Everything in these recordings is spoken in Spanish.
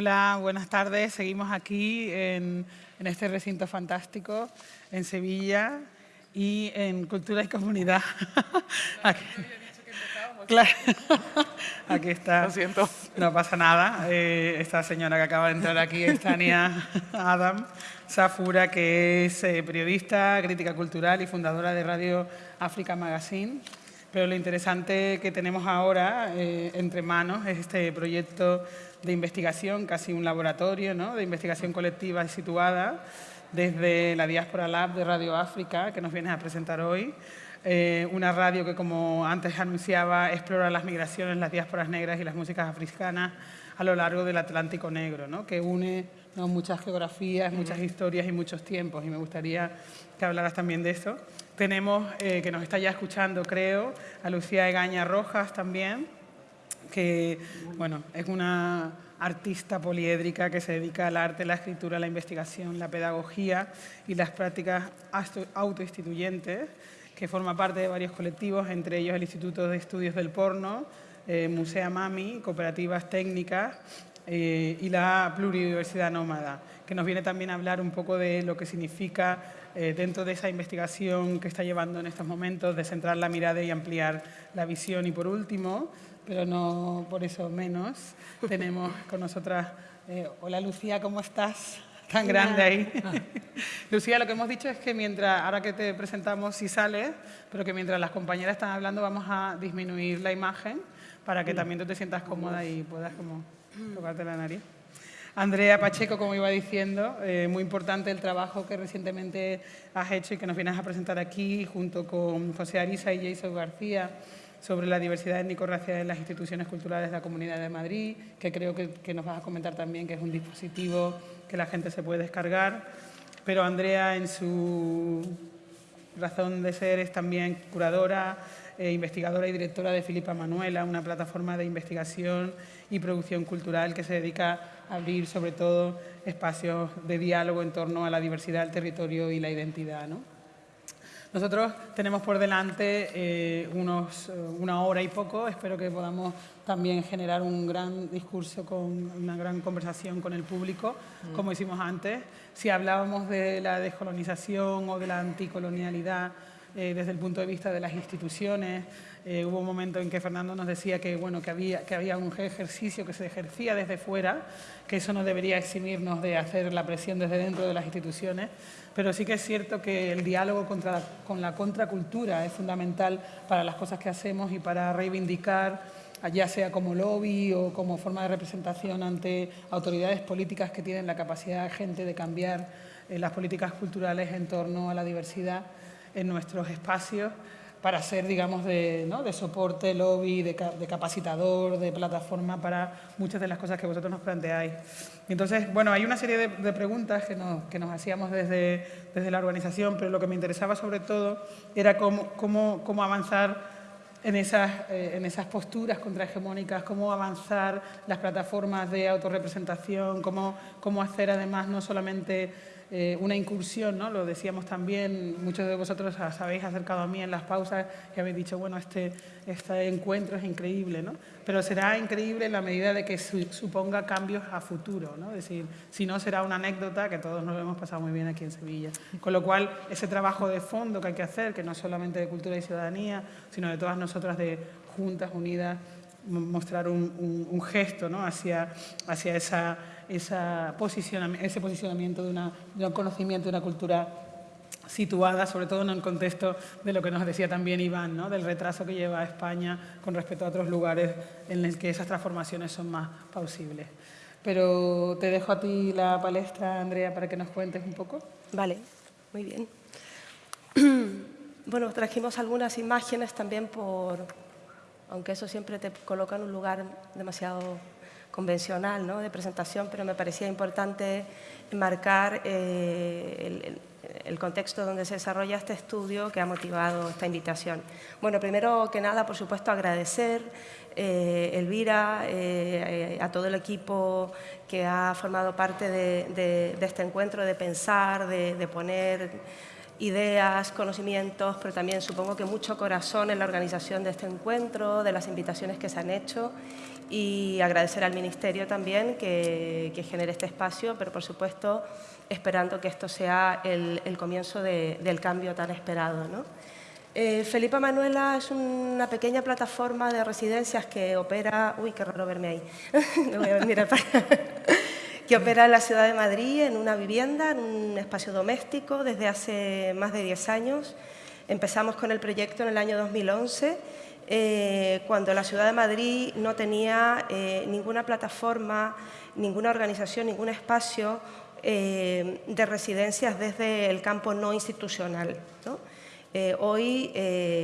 Hola, buenas tardes. Seguimos aquí en, este recinto fantástico, en Sevilla y en Cultura y Comunidad. aquí. Claro. Aquí está. Lo siento. No pasa nada. Eh, esta señora que acaba de entrar aquí es Tania Adam Safura, que es eh, periodista, crítica cultural y fundadora de Radio África Magazine. Pero lo interesante que tenemos ahora eh, entre manos es este proyecto de investigación, casi un laboratorio ¿no? de investigación colectiva y situada desde la Diáspora Lab de Radio África, que nos vienes a presentar hoy. Eh, una radio que, como antes anunciaba, explora las migraciones, las diásporas negras y las músicas africanas a lo largo del Atlántico Negro, ¿no? que une muchas geografías, muchas historias y muchos tiempos. Y me gustaría que hablaras también de eso. Tenemos, eh, que nos está ya escuchando, creo, a Lucía Egaña Rojas también, que bueno, es una artista poliédrica que se dedica al arte, la escritura, la investigación, la pedagogía y las prácticas autoinstituyentes, que forma parte de varios colectivos, entre ellos el Instituto de Estudios del Porno, eh, Musea Mami, Cooperativas Técnicas eh, y la Pluridiversidad Nómada, que nos viene también a hablar un poco de lo que significa eh, dentro de esa investigación que está llevando en estos momentos de centrar la mirada y ampliar la visión. Y por último, pero no por eso menos, tenemos con nosotras, eh, hola Lucía, ¿cómo estás? Tan grande ahí. Lucía, lo que hemos dicho es que mientras, ahora que te presentamos si sales, pero que mientras las compañeras están hablando vamos a disminuir la imagen para que también tú te sientas cómoda y puedas como tocarte la nariz. Andrea Pacheco, como iba diciendo, eh, muy importante el trabajo que recientemente has hecho y que nos vienes a presentar aquí, junto con José Arisa y Jason García, sobre la diversidad étnico-racial en las instituciones culturales de la Comunidad de Madrid, que creo que, nos vas a comentar también que es un dispositivo que la gente se puede descargar. Pero Andrea, en su razón de ser, es también curadora, eh, investigadora y directora de Filipa Manuela, una plataforma de investigación y producción cultural que se dedica a abrir sobre todo espacios de diálogo en torno a la diversidad del territorio y la identidad. Nosotros tenemos por delante eh, unos, eh, una hora y poco, espero que podamos también generar un gran discurso, con una gran conversación con el público, mm. como hicimos antes. Si hablábamos de la descolonización o de la anticolonialidad eh, desde el punto de vista de las instituciones, eh, hubo un momento en que Fernando nos decía que, bueno, que, había, que había un ejercicio que se ejercía desde fuera, que eso no debería eximirnos de hacer la presión desde dentro de las instituciones, pero sí que es cierto que el diálogo con la contracultura es fundamental para las cosas que hacemos y para reivindicar ya sea como lobby o como forma de representación ante autoridades políticas que tienen la capacidad gente de cambiar eh, las políticas culturales en torno a la diversidad en nuestros espacios para ser, digamos, de, ¿no? de soporte, lobby, de, capacitador, de plataforma para muchas de las cosas que vosotros nos planteáis. Entonces, bueno, hay una serie de, preguntas que nos, que nos hacíamos desde, desde, la organización, pero lo que me interesaba sobre todo era cómo, cómo, cómo avanzar en esas, eh, en esas posturas contrahegemónicas, cómo avanzar las plataformas de autorrepresentación, cómo, cómo hacer además no solamente eh, una incursión, ¿no? lo decíamos también, muchos de vosotros os habéis acercado a mí en las pausas y habéis dicho, bueno, este, este encuentro es increíble, ¿no? pero será increíble en la medida de que suponga cambios a futuro, ¿no? es decir, si no será una anécdota que todos nos hemos pasado muy bien aquí en Sevilla. Con lo cual, ese trabajo de fondo que hay que hacer, que no solamente de cultura y ciudadanía, sino de todas nosotras de juntas unidas, mostrar un, gesto ¿no? hacia, hacia esa esa ese posicionamiento de, un conocimiento de una cultura situada, sobre todo en el contexto de lo que nos decía también Iván, ¿no? del retraso que lleva España con respecto a otros lugares en los que esas transformaciones son más plausibles. Pero te dejo a ti la palestra, Andrea, para que nos cuentes un poco. Vale, muy bien. Bueno, trajimos algunas imágenes también por, aunque eso siempre te coloca en un lugar demasiado convencional ¿no? de presentación, pero me parecía importante marcar eh, el, contexto donde se desarrolla este estudio que ha motivado esta invitación. Bueno, primero que nada, por supuesto, agradecer eh, Elvira, eh, a todo el equipo que ha formado parte de, este encuentro, de pensar, de, poner ideas, conocimientos, pero también supongo que mucho corazón en la organización de este encuentro, de las invitaciones que se han hecho y agradecer al Ministerio también que, genere este espacio, pero por supuesto esperando que esto sea el, comienzo del cambio tan esperado. ¿no? Eh, Felipa Manuela es una pequeña plataforma de residencias que opera... Uy, qué raro verme ahí. Me voy a mirar para que opera en la ciudad de Madrid en una vivienda, en un espacio doméstico desde hace más de 10 años. Empezamos con el proyecto en el año 2011, eh, cuando la ciudad de Madrid no tenía eh, ninguna plataforma, ninguna organización, ningún espacio eh, de residencias desde el campo no institucional. hoy,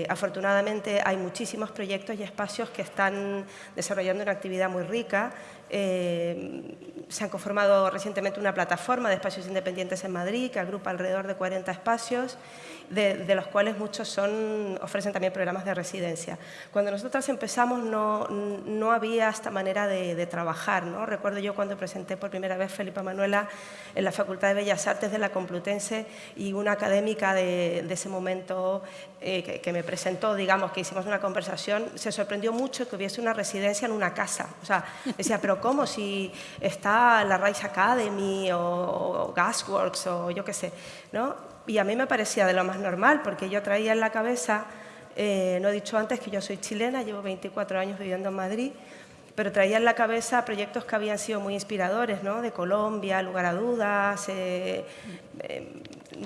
afortunadamente, hay muchísimos proyectos y espacios que están desarrollando una actividad muy rica se han conformado recientemente una plataforma de espacios independientes en Madrid que agrupa alrededor de 40 espacios de, los cuales muchos son, ofrecen también programas de residencia. Cuando nosotras empezamos no, no había esta manera de, trabajar. ¿no? Recuerdo yo cuando presenté por primera vez Felipa Manuela en la Facultad de Bellas Artes de la Complutense y una académica de, ese momento eh, que, me presentó, digamos, que hicimos una conversación, se sorprendió mucho que hubiese una residencia en una casa. O sea, decía, pero ¿cómo? Si está la Rice Academy o, o Gasworks o yo qué sé, ¿no? Y a mí me parecía de lo más normal, porque yo traía en la cabeza, eh, no he dicho antes que yo soy chilena, llevo 24 años viviendo en Madrid, pero traía en la cabeza proyectos que habían sido muy inspiradores, ¿no? de Colombia, lugar a dudas, eh, eh,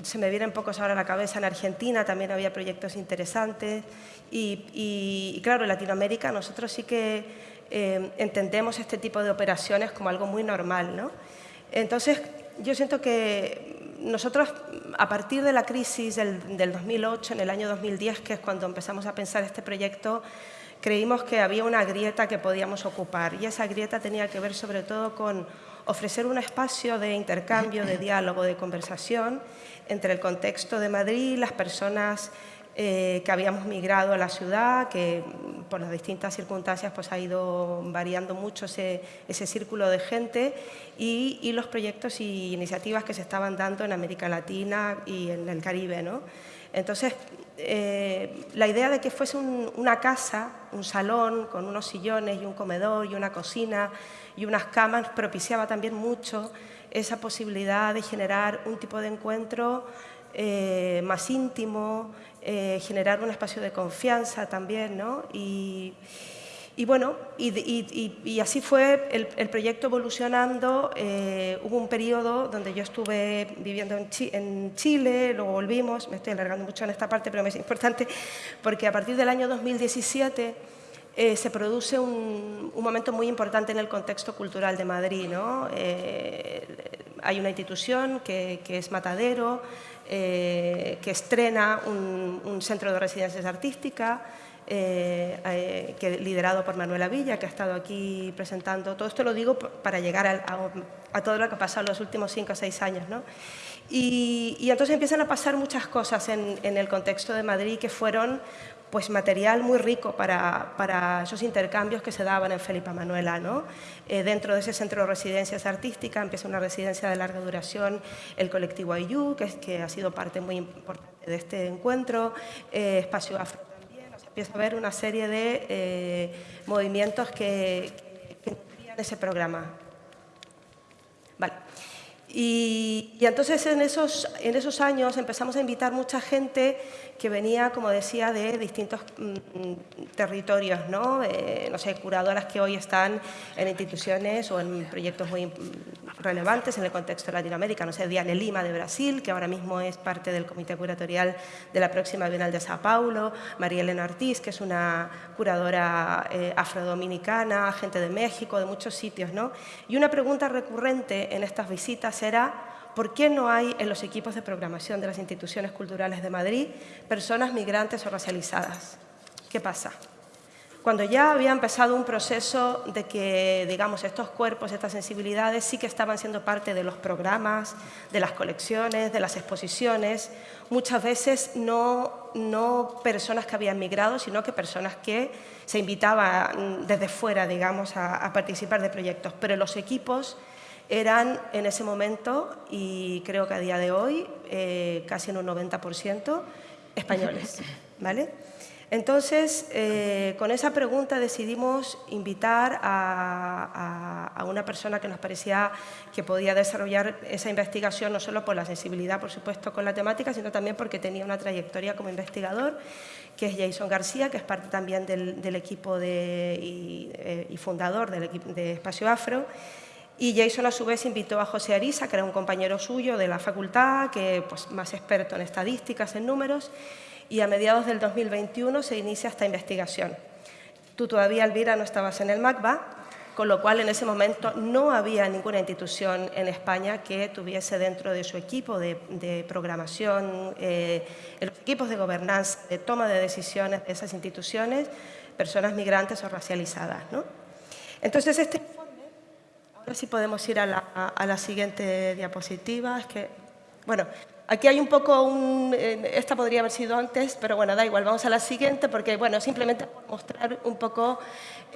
se me vienen pocos ahora a la cabeza, en Argentina también había proyectos interesantes, y, y claro, en Latinoamérica nosotros sí que entendemos este tipo de operaciones como algo muy normal. ¿no? Entonces, yo siento que nosotros, a partir de la crisis del, 2008, en el año 2010, que es cuando empezamos a pensar este proyecto, creímos que había una grieta que podíamos ocupar. Y esa grieta tenía que ver sobre todo con ofrecer un espacio de intercambio, de diálogo, de conversación entre el contexto de Madrid, las personas eh, que habíamos migrado a la ciudad, que por las distintas circunstancias pues, ha ido variando mucho ese, círculo de gente y, los proyectos y iniciativas que se estaban dando en América Latina y en el Caribe. ¿no? Entonces, eh, la idea de que fuese una casa, un salón con unos sillones y un comedor y una cocina y unas camas propiciaba también mucho esa posibilidad de generar un tipo de encuentro eh, más íntimo, eh, generar un espacio de confianza también, ¿no? Y, bueno, y, así fue el, proyecto evolucionando. Eh, hubo un periodo donde yo estuve viviendo en, Chile, luego volvimos, me estoy alargando mucho en esta parte, pero me es importante porque a partir del año 2017 eh, se produce un, momento muy importante en el contexto cultural de Madrid. hay una institución que es Matadero, eh, que estrena un, centro de residencias artísticas eh, eh, que, liderado por Manuela Villa, que ha estado aquí presentando. Todo esto lo digo para llegar a, todo lo que ha pasado en los últimos cinco o seis años. ¿no? Y, entonces empiezan a pasar muchas cosas en, en, el contexto de Madrid que fueron pues material muy rico para, esos intercambios que se daban en Felipa Manuela. ¿no? Eh, dentro de ese centro de residencias artísticas empieza una residencia de larga duración, el colectivo IU, que, que ha sido parte muy importante de este encuentro, eh, Espacio Afro también, empieza a haber una serie de eh, movimientos que, que, ese programa. Y, y, entonces en esos, en esos años empezamos a invitar mucha gente que venía, como decía, de distintos mm, territorios, ¿no? no sé, curadoras que hoy están en instituciones o en proyectos muy relevantes en el contexto de Latinoamérica, no sé, Diane Lima de Brasil, que ahora mismo es parte del comité curatorial de la próxima Bienal de Sao Paulo, María Elena Ortiz, que es una curadora eh, afrodominicana, gente de México, de muchos sitios, ¿no? Y una pregunta recurrente en estas visitas era ¿Por qué no hay en los equipos de programación de las instituciones culturales de Madrid personas migrantes o racializadas? ¿Qué pasa? Cuando ya había empezado un proceso de que, digamos, estos cuerpos, estas sensibilidades sí que estaban siendo parte de los programas, de las colecciones, de las exposiciones, muchas veces no, no personas que habían migrado, sino que personas que se invitaban desde fuera, digamos, a, a participar de proyectos. Pero los equipos eran en ese momento, y creo que a día de hoy, eh, casi en un 90%, españoles. ¿vale? Entonces, eh, con esa pregunta decidimos invitar a, una persona que nos parecía que podía desarrollar esa investigación, no solo por la sensibilidad, por supuesto, con la temática, sino también porque tenía una trayectoria como investigador, que es Jason García, que es parte también del, equipo y, eh, y, fundador del equipo de Espacio Afro. Y Jason a su vez invitó a José Arisa, que era un compañero suyo de la facultad, que pues, más experto en estadísticas, en números, y a mediados del 2021 se inicia esta investigación. Tú todavía, Elvira, no estabas en el MACBA, con lo cual en ese momento no había ninguna institución en España que tuviese dentro de su equipo de, programación, eh, los equipos de gobernanza, de toma de decisiones de esas instituciones, personas migrantes o racializadas. ¿no? Entonces, este ahora sí podemos ir a la, a la siguiente diapositiva, es que, bueno, Aquí hay un poco un... Esta podría haber sido antes, pero bueno, da igual, vamos a la siguiente porque, bueno, simplemente mostrar un poco...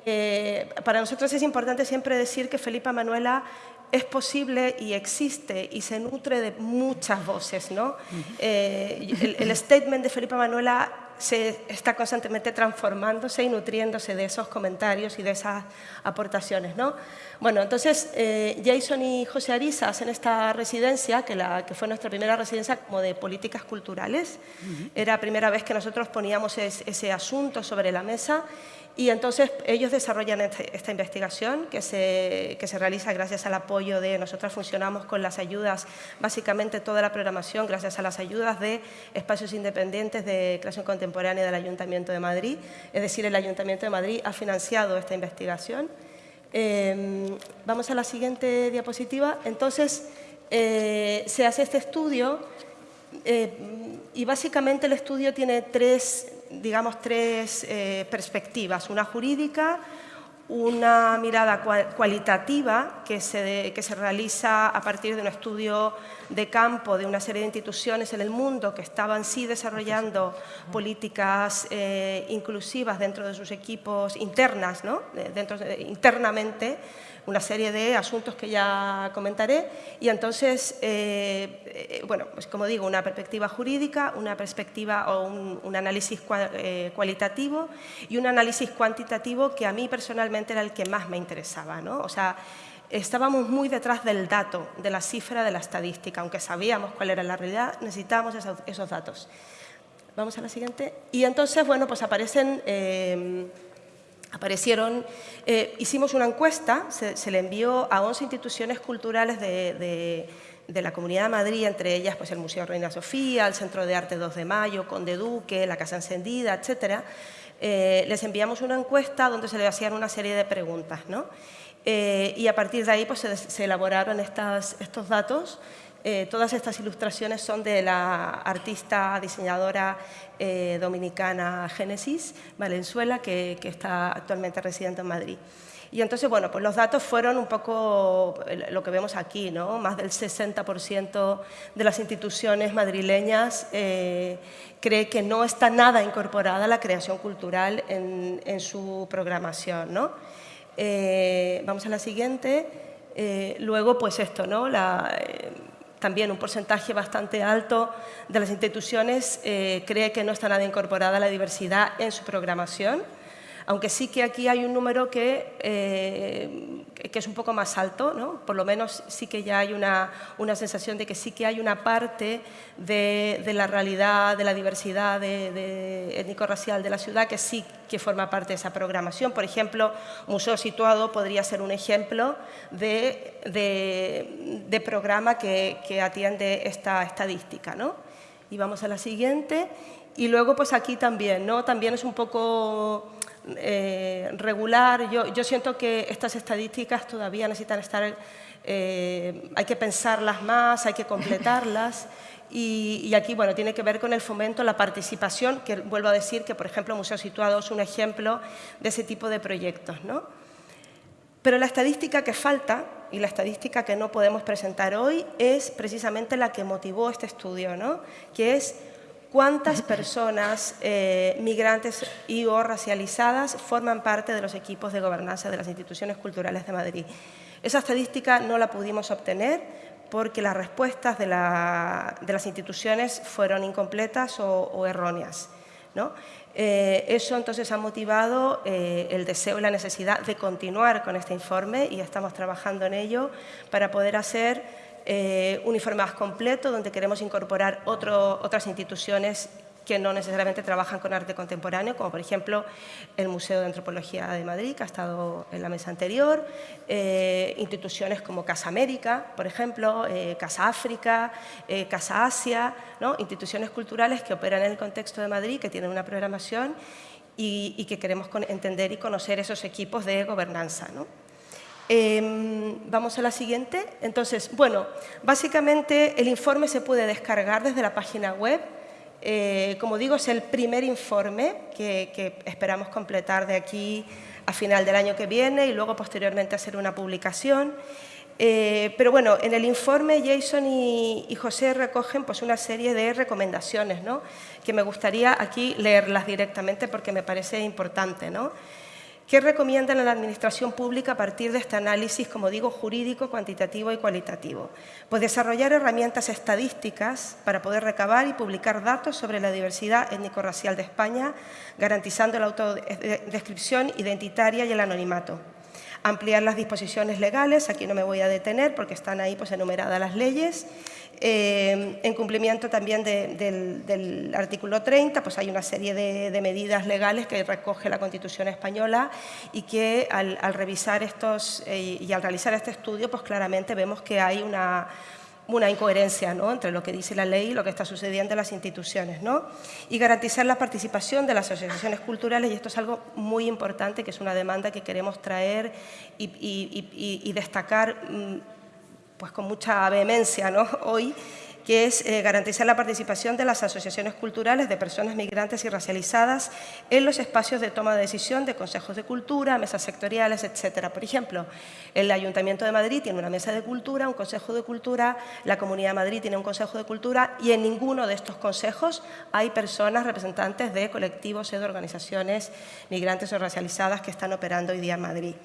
Eh, para nosotros es importante siempre decir que Felipa Manuela es posible y existe y se nutre de muchas voces, ¿no? Eh, el, el, statement de Felipa Manuela se está constantemente transformándose y nutriéndose de esos comentarios y de esas aportaciones. ¿no? Bueno, entonces eh, Jason y José Arisa hacen esta residencia, que, la, que fue nuestra primera residencia como de políticas culturales. Era la primera vez que nosotros poníamos ese asunto sobre la mesa y entonces ellos desarrollan este, esta investigación que se, que se, realiza gracias al apoyo de, nosotros funcionamos con las ayudas, básicamente toda la programación gracias a las ayudas de espacios independientes de creación contemporánea del Ayuntamiento de Madrid, es decir, el Ayuntamiento de Madrid ha financiado esta investigación. Em, vamos a la siguiente diapositiva. Entonces, eh, se hace este estudio eh, y básicamente el estudio tiene tres digamos, tres eh, perspectivas, una jurídica, una mirada cualitativa que se, que se, realiza a partir de un estudio de campo de una serie de instituciones en el mundo que estaban sí desarrollando políticas eh, inclusivas dentro de sus equipos internas, ¿no? dentro internamente, una serie de asuntos que ya comentaré y entonces, eh, eh, bueno, pues como digo, una perspectiva jurídica, una perspectiva o un, análisis eh, cualitativo y un análisis cuantitativo que a mí personalmente era el que más me interesaba, ¿no? O sea, estábamos muy detrás del dato, de la cifra de la estadística, aunque sabíamos cuál era la realidad, necesitábamos esos, datos. Vamos a la siguiente. Y entonces, bueno, pues aparecen aparecieron, eh, hicimos una encuesta, se, le envió a 11 instituciones culturales de, la Comunidad de Madrid, entre ellas pues, el Museo Reina Sofía, el Centro de Arte 2 de Mayo, Conde Duque, la Casa Encendida, etc. Eh, les enviamos una encuesta donde se les hacían una serie de preguntas. ¿no? Eh, y a partir de ahí pues, se, elaboraron estos datos eh, todas estas ilustraciones son de la artista diseñadora eh, dominicana Génesis Valenzuela, que, está actualmente residente en Madrid. Y entonces, bueno, pues los datos fueron un poco lo que vemos aquí, ¿no? Más del 60% de las instituciones madrileñas eh, cree que no está nada incorporada la creación cultural en, su programación, ¿no? vamos a la siguiente. luego, pues esto, ¿no? También un porcentaje bastante alto de las instituciones eh, cree que no está nada incorporada la diversidad en su programación aunque sí que aquí hay un número que, eh, que es un poco más alto, ¿no? por lo menos sí que ya hay una, una sensación de que sí que hay una parte de, de la realidad, de la diversidad de, étnico-racial de la ciudad que sí que forma parte de esa programación. Por ejemplo, Museo Situado podría ser un ejemplo de, de programa que, que, atiende esta estadística. ¿no? Y vamos a la siguiente. Y luego, pues aquí también, ¿no? También es un poco eh, regular. Yo, yo, siento que estas estadísticas todavía necesitan estar, eh, hay que pensarlas más, hay que completarlas. Y, aquí, bueno, tiene que ver con el fomento, la participación, que vuelvo a decir que, por ejemplo, Museo Situado es un ejemplo de ese tipo de proyectos. ¿no? Pero la estadística que falta y la estadística que no podemos presentar hoy es precisamente la que motivó este estudio, ¿no? que es cuántas personas eh, migrantes y o racializadas forman parte de los equipos de gobernanza de las instituciones culturales de Madrid. Esa estadística no la pudimos obtener porque las respuestas de, las instituciones fueron incompletas o, erróneas. Eh, eso entonces ha motivado eh, el deseo y la necesidad de continuar con este informe y estamos trabajando en ello para poder hacer eh, un informe más completo donde queremos incorporar otras instituciones que no necesariamente trabajan con arte contemporáneo, como por ejemplo el Museo de Antropología de Madrid, que ha estado en la mesa anterior, eh, instituciones como Casa América, por ejemplo, eh, Casa África, Casa Asia, instituciones culturales que operan en el contexto de Madrid, que tienen una programación y, que queremos entender y conocer esos equipos de gobernanza. Em, vamos a la siguiente. Entonces, bueno, básicamente el informe se puede descargar desde la página web eh, como digo, es el primer informe que, esperamos completar de aquí a final del año que viene y luego posteriormente hacer una publicación. Eh, pero bueno, en el informe Jason y, José recogen pues, una serie de recomendaciones ¿no? que me gustaría aquí leerlas directamente porque me parece importante. ¿no? ¿Qué recomiendan a la Administración Pública a partir de este análisis, como digo, jurídico, cuantitativo y cualitativo? Pues desarrollar herramientas estadísticas para poder recabar y publicar datos sobre la diversidad étnico-racial de España, garantizando la autodescripción identitaria y el anonimato ampliar las disposiciones legales, aquí no me voy a detener porque están ahí pues, enumeradas las leyes, eh, en cumplimiento también del, artículo 30, pues hay una serie de, medidas legales que recoge la Constitución española y que al, revisar estos eh, y al realizar este estudio, pues claramente vemos que hay una una incoherencia ¿no? entre lo que dice la ley y lo que está sucediendo en las instituciones. ¿no? Y garantizar la participación de las asociaciones culturales, y esto es algo muy importante, que es una demanda que queremos traer y, destacar mm, pues, con mucha vehemencia ¿no? hoy, que es eh, garantizar la participación de las asociaciones culturales de personas migrantes y racializadas en los espacios de toma de decisión de consejos de cultura, mesas sectoriales, etcétera. Por ejemplo, el Ayuntamiento de Madrid tiene una mesa de cultura, un consejo de cultura, la Comunidad de Madrid tiene un consejo de cultura y en ninguno de estos consejos hay personas representantes de colectivos o de organizaciones migrantes o racializadas que están operando hoy día en Madrid.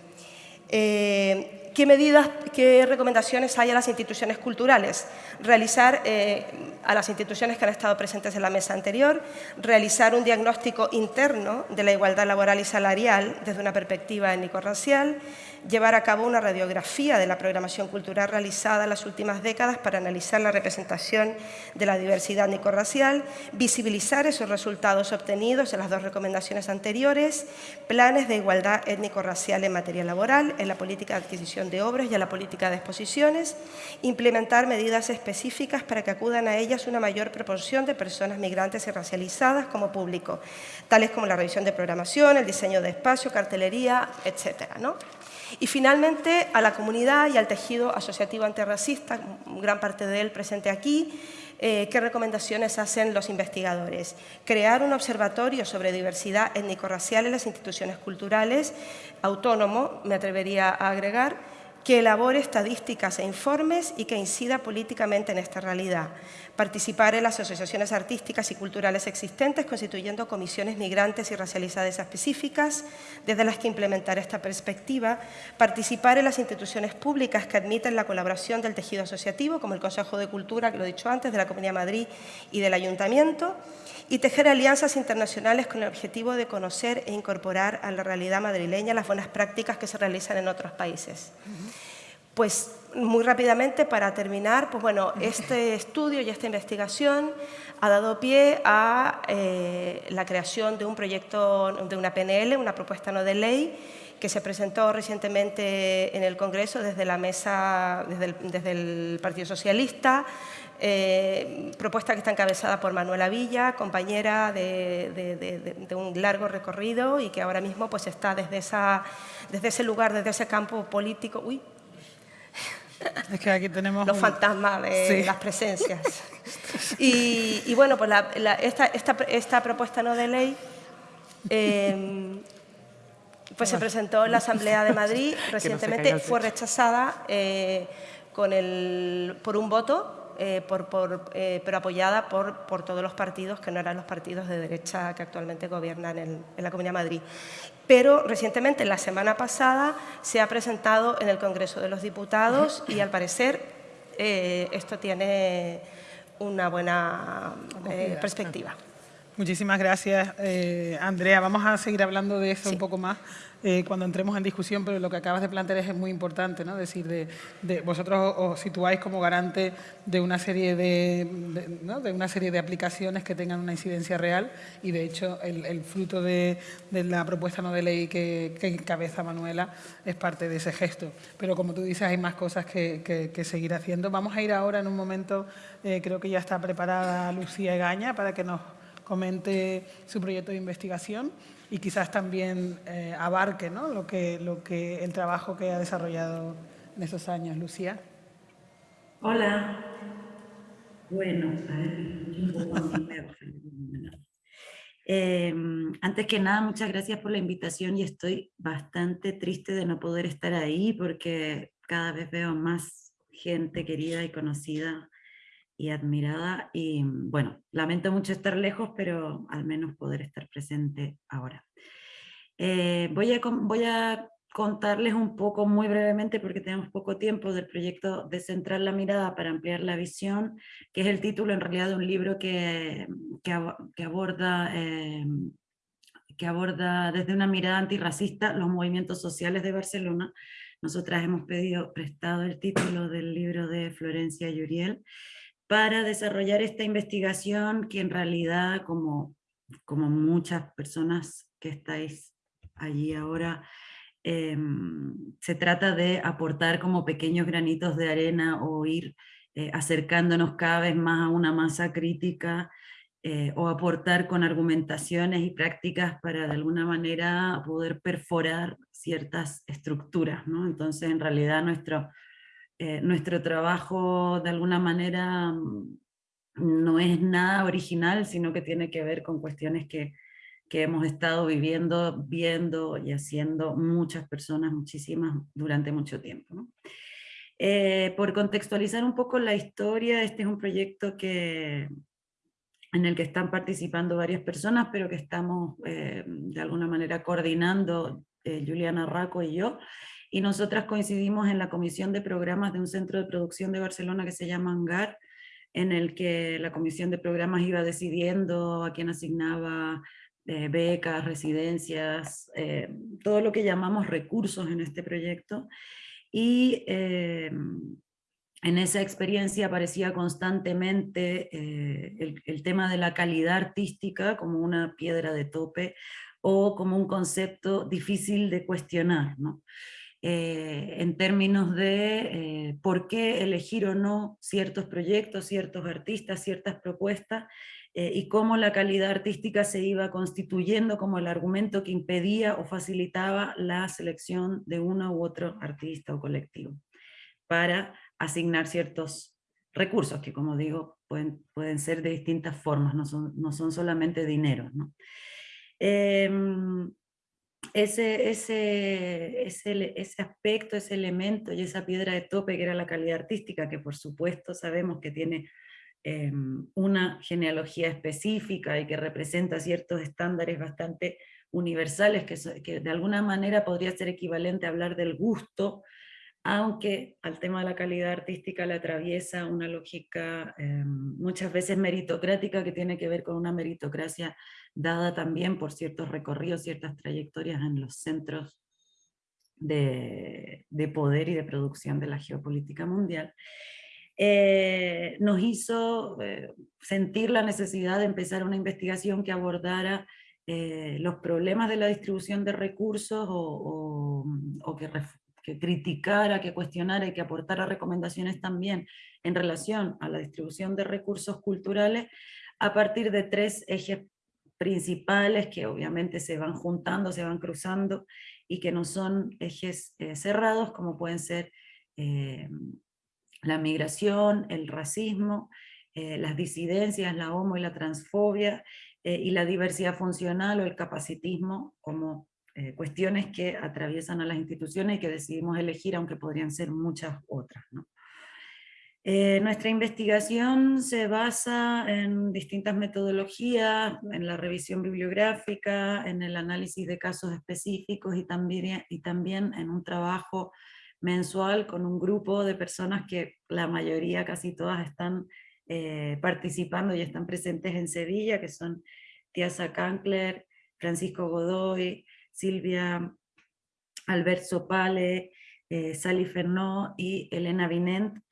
Eh, ¿Qué medidas, qué recomendaciones hay a las instituciones culturales? Realizar, eh, a las instituciones que han estado presentes en la mesa anterior, realizar un diagnóstico interno de la igualdad laboral y salarial desde una perspectiva étnico-racial, llevar a cabo una radiografía de la programación cultural realizada en las últimas décadas para analizar la representación de la diversidad étnico-racial, visibilizar esos resultados obtenidos en las dos recomendaciones anteriores, planes de igualdad étnico-racial en materia laboral, en la política de adquisición de obras y en la política de exposiciones, implementar medidas específicas para que acudan a ellas una mayor proporción de personas migrantes y racializadas como público, tales como la revisión de programación, el diseño de espacio, cartelería, etcétera. Y finalmente a la comunidad y al tejido asociativo antirracista, gran parte de él presente aquí, eh, ¿qué recomendaciones hacen los investigadores? Crear un observatorio sobre diversidad étnico-racial en las instituciones culturales, autónomo, me atrevería a agregar, que elabore estadísticas e informes y que incida políticamente en esta realidad. Participar en las asociaciones artísticas y culturales existentes, constituyendo comisiones migrantes y racializadas específicas, desde las que implementar esta perspectiva. Participar en las instituciones públicas que admiten la colaboración del tejido asociativo, como el Consejo de Cultura, que lo he dicho antes, de la Comunidad de Madrid y del Ayuntamiento y tejer alianzas internacionales con el objetivo de conocer e incorporar a la realidad madrileña las buenas prácticas que se realizan en otros países. Pues muy rápidamente, para terminar, pues bueno, este estudio y esta investigación ha dado pie a eh, la creación de un proyecto, de una PNL, una propuesta no de ley, que se presentó recientemente en el Congreso desde la mesa, desde el Partido Socialista, eh, propuesta que está encabezada por Manuela Villa, compañera de, un largo recorrido y que ahora mismo pues, está desde, esa, desde ese lugar, desde ese campo político. Uy. Es que aquí tenemos los fantasmas de las presencias. Y, bueno, pues esta, esta, propuesta no de ley eh, pues se presentó en la Asamblea de Madrid recientemente, fue rechazada eh, con el, por un voto por, pero apoyada por, por, todos los partidos que no eran los partidos de derecha que actualmente gobiernan en, en la Comunidad de Madrid. Pero recientemente, la semana pasada, se ha presentado en el Congreso de los Diputados y al parecer esto tiene una buena perspectiva. Muchísimas gracias, eh, Andrea. Vamos a seguir hablando de eso un poco más eh, cuando entremos en discusión, pero lo que acabas de plantear es muy importante, ¿no? Es decir, de, vosotros os situáis como garante de una serie de, de, una serie de aplicaciones que tengan una incidencia real y, de hecho, el, fruto de, la propuesta no de ley que, encabeza Manuela es parte de ese gesto. Pero, como tú dices, hay más cosas que, seguir haciendo. Vamos a ir ahora en un momento, eh, creo que ya está preparada Lucía Egaña para que nos comente su proyecto de investigación y quizás también eh, abarque ¿no? lo, que, lo que, el trabajo que ha desarrollado en esos años. Lucía. Hola. Bueno, a ver, eh, antes que nada, muchas gracias por la invitación y estoy bastante triste de no poder estar ahí porque cada vez veo más gente querida y conocida y admirada y bueno, lamento mucho estar lejos, pero al menos poder estar presente ahora. Eh, voy, a, voy a contarles un poco muy brevemente, porque tenemos poco tiempo, del proyecto de centrar la mirada para ampliar la visión, que es el título en realidad de un libro que, que, aborda, eh, que aborda desde una mirada antirracista los movimientos sociales de Barcelona. Nosotras hemos pedido prestado el título del libro de Florencia Yuriel, para desarrollar esta investigación que en realidad, como, como muchas personas que estáis allí ahora, em, se trata de aportar como pequeños granitos de arena o ir eh, acercándonos cada vez más a una masa crítica eh, o aportar con argumentaciones y prácticas para de alguna manera poder perforar ciertas estructuras. ¿no? Entonces en realidad nuestro, eh, nuestro trabajo de alguna manera mm, no es nada original, sino que tiene que ver con cuestiones que, que hemos estado viviendo, viendo y haciendo muchas personas, muchísimas, durante mucho tiempo. Eh, por contextualizar un poco la historia, este es un proyecto que, en el que están participando varias personas, pero que estamos eh, de alguna manera coordinando Juliana Raco y yo, y nosotras coincidimos en la comisión de programas de un centro de producción de Barcelona que se llama ANGAR, en el que la comisión de programas iba decidiendo a quién asignaba eh, becas, residencias, eh, todo lo que llamamos recursos en este proyecto. Y eh, en esa experiencia aparecía constantemente el, el, tema de la calidad artística como una piedra de tope o como un concepto difícil de cuestionar. ¿no? Eh, en términos de eh, por qué elegir o no ciertos proyectos, ciertos artistas, ciertas propuestas, eh, y cómo la calidad artística se iba constituyendo como el argumento que impedía o facilitaba la selección de uno u otro artista o colectivo, para asignar ciertos recursos, que como digo, pueden, pueden ser de distintas formas, no son, no son solamente dinero. ¿no? Ese, ese, ese, aspecto, ese elemento y esa piedra de tope que era la calidad artística, que por supuesto sabemos que tiene em, una genealogía específica y que representa ciertos estándares bastante universales, que, que de alguna manera podría ser equivalente a hablar del gusto, aunque al tema de la calidad artística le atraviesa una lógica em, muchas veces meritocrática que tiene que ver con una meritocracia dada también por ciertos recorridos, ciertas trayectorias en los centros de, poder y de producción de la geopolítica mundial, eh, nos hizo eh, sentir la necesidad de empezar una investigación que abordara eh, los problemas de la distribución de recursos o, que, que, criticara, que cuestionara y que aportara recomendaciones también en relación a la distribución de recursos culturales a partir de tres ejes principales que obviamente se van juntando, se van cruzando y que no son ejes eh, cerrados como pueden ser eh, la migración, el racismo, eh, las disidencias, la homo y la transfobia y la diversidad funcional o el capacitismo como cuestiones que atraviesan a las instituciones y que decidimos elegir aunque podrían ser muchas otras. Eh, nuestra investigación se basa en distintas metodologías, en la revisión bibliográfica, en el análisis de casos específicos y también, y también en un trabajo mensual con un grupo de personas que la mayoría, casi todas, están eh, participando y están presentes en Sevilla, que son Tiasa Kankler, Francisco Godoy, Silvia Albert Sopale, eh, Sally Fernó y Elena Vinent,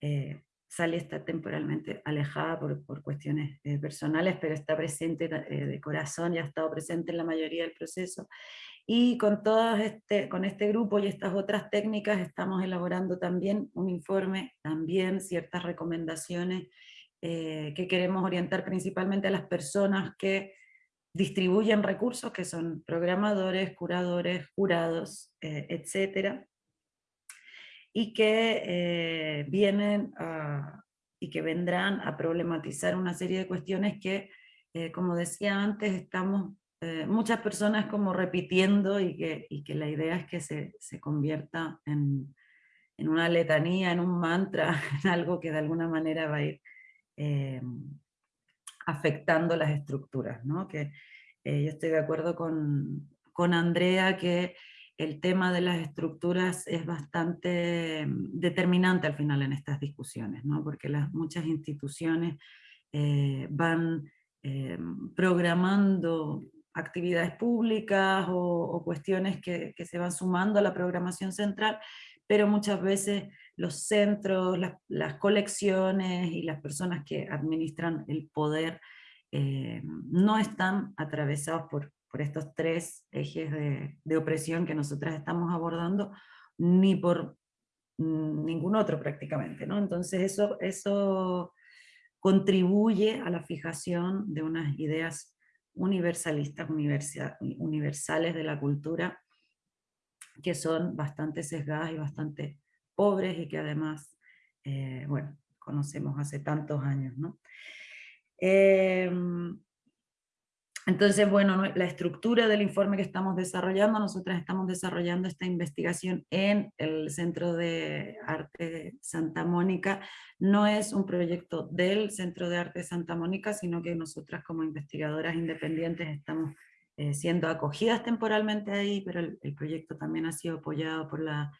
eh, Sally está temporalmente alejada por, cuestiones eh, personales, pero está presente eh, de corazón y ha estado presente en la mayoría del proceso. Y con, este, con este grupo y estas otras técnicas estamos elaborando también un informe, también ciertas recomendaciones que queremos orientar principalmente a las personas que distribuyen recursos, que son programadores, curadores, jurados, etcétera, y que eh, vienen y que vendrán a problematizar una serie de cuestiones que, eh, como decía antes, estamos eh, muchas personas como repitiendo y que, y que la idea es que se, se convierta en, en, una letanía, en un mantra, en algo que de alguna manera va a ir afectando las estructuras. ¿no? Que, yo estoy de acuerdo con, con Andrea que el tema de las estructuras es bastante mm, determinante al final en estas discusiones, ¿no? porque las, muchas instituciones eh, van eh, programando actividades públicas o, cuestiones que, se van sumando a la programación central, pero muchas veces los centros, las, colecciones y las personas que administran el poder eh, no están atravesados por, por estos tres ejes de, opresión que nosotras estamos abordando, ni por ningún otro prácticamente. ¿no? Entonces eso, eso contribuye a la fijación de unas ideas universalistas, universales de la cultura, que son bastante sesgadas y bastante pobres y que además, eh, bueno, conocemos hace tantos años. ¿no? Em, entonces, bueno, la estructura del informe que estamos desarrollando, nosotras estamos desarrollando esta investigación en el Centro de Arte Santa Mónica. No es un proyecto del Centro de Arte Santa Mónica, sino que nosotras como investigadoras independientes estamos eh, siendo acogidas temporalmente ahí, pero el, el proyecto también ha sido apoyado por la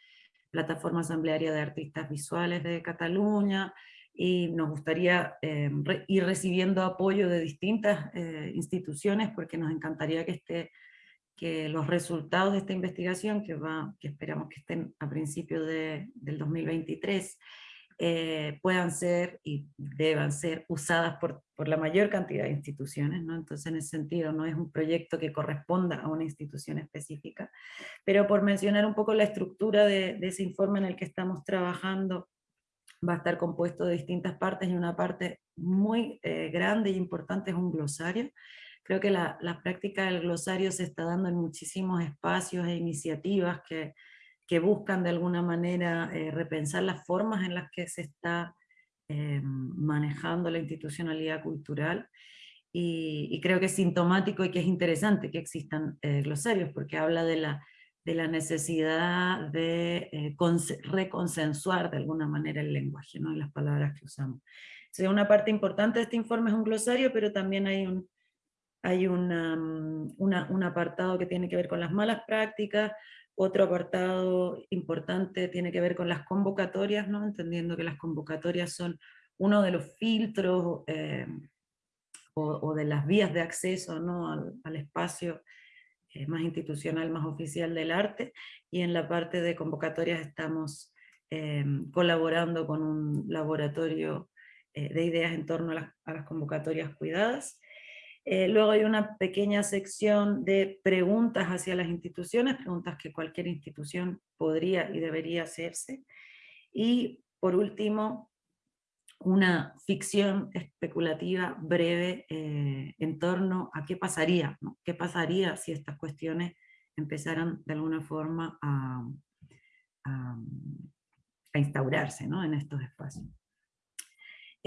Plataforma Asamblearia de Artistas Visuales de Cataluña, y nos gustaría eh, ir recibiendo apoyo de distintas eh, instituciones porque nos encantaría que, esté, que los resultados de esta investigación, que, va, que esperamos que estén a principios de, del 2023, eh, puedan ser y deban ser usadas por, por, la mayor cantidad de instituciones, ¿no? entonces en ese sentido no es un proyecto que corresponda a una institución específica, pero por mencionar un poco la estructura de, ese informe en el que estamos trabajando, va a estar compuesto de distintas partes y una parte muy eh, grande e importante es un glosario. Creo que la, práctica del glosario se está dando en muchísimos espacios e iniciativas que, que buscan de alguna manera eh, repensar las formas en las que se está eh, manejando la institucionalidad cultural y, creo que es sintomático y que es interesante que existan glosarios porque habla de la de la necesidad de eh, reconsensuar de alguna manera el lenguaje, ¿no? las palabras que usamos. una parte importante de este informe es un glosario, pero también hay un, hay mm, un apartado que tiene que ver con las malas prácticas, otro apartado importante tiene que ver con las convocatorias, ¿no? entendiendo que las convocatorias son uno de los filtros eh, o, de las vías de acceso ¿no? al, espacio más institucional, más oficial del arte, y en la parte de convocatorias estamos em, colaborando con un laboratorio eh, de ideas en torno a las, convocatorias cuidadas. Eh, luego hay una pequeña sección de preguntas hacia las instituciones, preguntas que cualquier institución podría y debería hacerse. Y por último, una ficción especulativa breve eh, en torno a qué pasaría, qué pasaría si estas cuestiones empezaran de alguna forma a, instaurarse en estos espacios.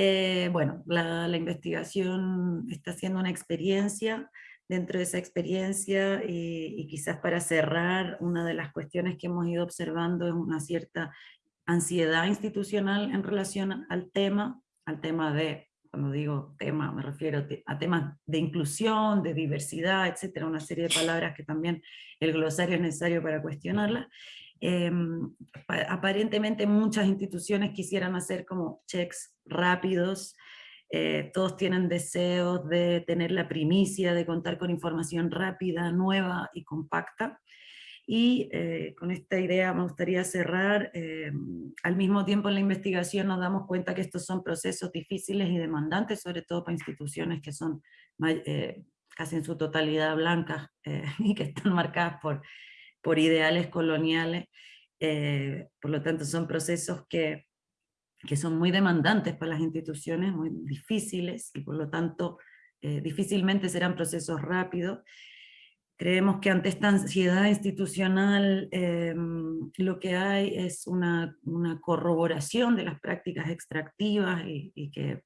Eh, bueno, la, investigación está siendo una experiencia, dentro de esa experiencia y, y, quizás para cerrar, una de las cuestiones que hemos ido observando es una cierta ansiedad institucional en relación al tema, al tema de, cuando digo tema me refiero a temas de inclusión, de diversidad, etcétera, una serie de palabras que también el glosario es necesario para cuestionarlas. Em, aparentemente muchas instituciones quisieran hacer como checks rápidos, eh, todos tienen deseos de tener la primicia, de contar con información rápida, nueva y compacta. Y eh, con esta idea me gustaría cerrar, eh, al mismo tiempo en la investigación nos damos cuenta que estos son procesos difíciles y demandantes, sobre todo para instituciones que son casi en su totalidad blancas y que están marcadas por, por ideales coloniales. por lo tanto son procesos que que son muy demandantes para las instituciones, muy difíciles, y por lo tanto eh, difícilmente serán procesos rápidos. Creemos que ante esta ansiedad institucional eh, lo que hay es una, una, corroboración de las prácticas extractivas y, que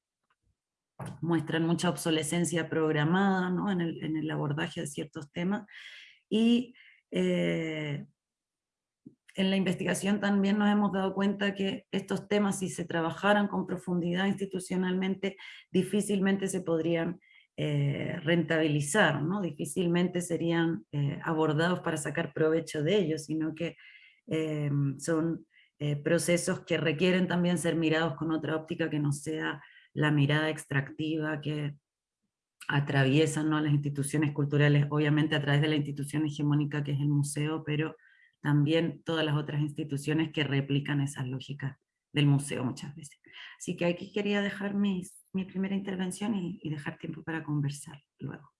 muestran mucha obsolescencia programada ¿no? en, el, en, el, abordaje de ciertos temas, y eh, en la investigación también nos hemos dado cuenta que estos temas, si se trabajaran con profundidad institucionalmente, difícilmente se podrían eh, rentabilizar, ¿no? difícilmente serían eh, abordados para sacar provecho de ellos, sino que son procesos que requieren también ser mirados con otra óptica que no sea la mirada extractiva que atraviesan ¿no? las instituciones culturales, obviamente a través de la institución hegemónica que es el museo, pero también todas las otras instituciones que replican esas lógicas del museo muchas veces. Así que aquí quería dejar mi primera intervención y dejar tiempo para conversar luego.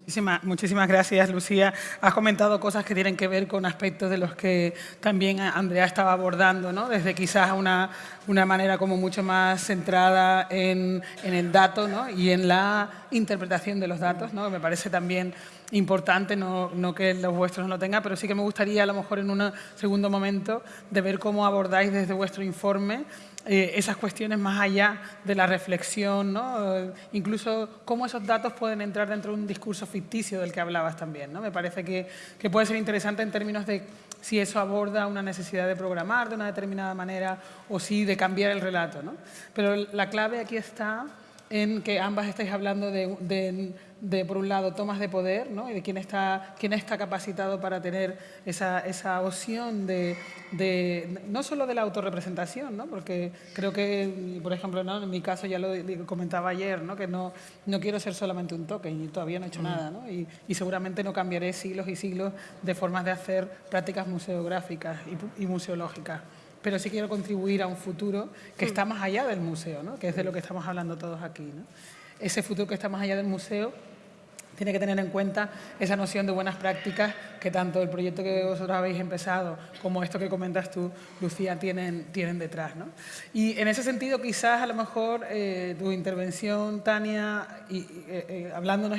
Muchísimas, gracias, Lucía. Has comentado cosas que tienen que ver con aspectos de los que también Andrea estaba abordando, ¿no? desde quizás una, una manera como mucho más centrada en, en el dato ¿no? y en la interpretación de los datos, ¿no? me parece también importante, no, no, que los vuestros no tengan, pero sí que me gustaría a lo mejor en un segundo momento de ver cómo abordáis desde vuestro informe eh, esas cuestiones más allá de la reflexión, ¿no? incluso cómo esos datos pueden entrar dentro de un discurso ficticio del que hablabas también. ¿no? Me parece que, que puede ser interesante en términos de si eso aborda una necesidad de programar de una determinada manera o si de cambiar el relato. ¿no? Pero la clave aquí está en que ambas estáis hablando de, de, por un lado, tomas de poder, ¿no? y de quién está, quién está capacitado para tener esa, esa opción de, de, no solo de la autorrepresentación, ¿no? porque creo que, por ejemplo, ¿no? en mi caso ya lo comentaba ayer, ¿no? que no, no quiero ser solamente un token y todavía no he hecho mm. nada, ¿no? y, y, seguramente no cambiaré siglos y siglos de formas de hacer prácticas museográficas y, y museológicas pero sí quiero contribuir a un futuro que está más allá del museo, ¿no? que es de lo que estamos hablando todos aquí. ¿no? Ese futuro que está más allá del museo tiene que tener en cuenta esa noción de buenas prácticas que tanto el proyecto que vosotros habéis empezado como esto que comentas tú, Lucía, tienen, tienen detrás. ¿no? Y en ese sentido, quizás a lo mejor eh, tu intervención, Tania, y, eh, eh, hablándonos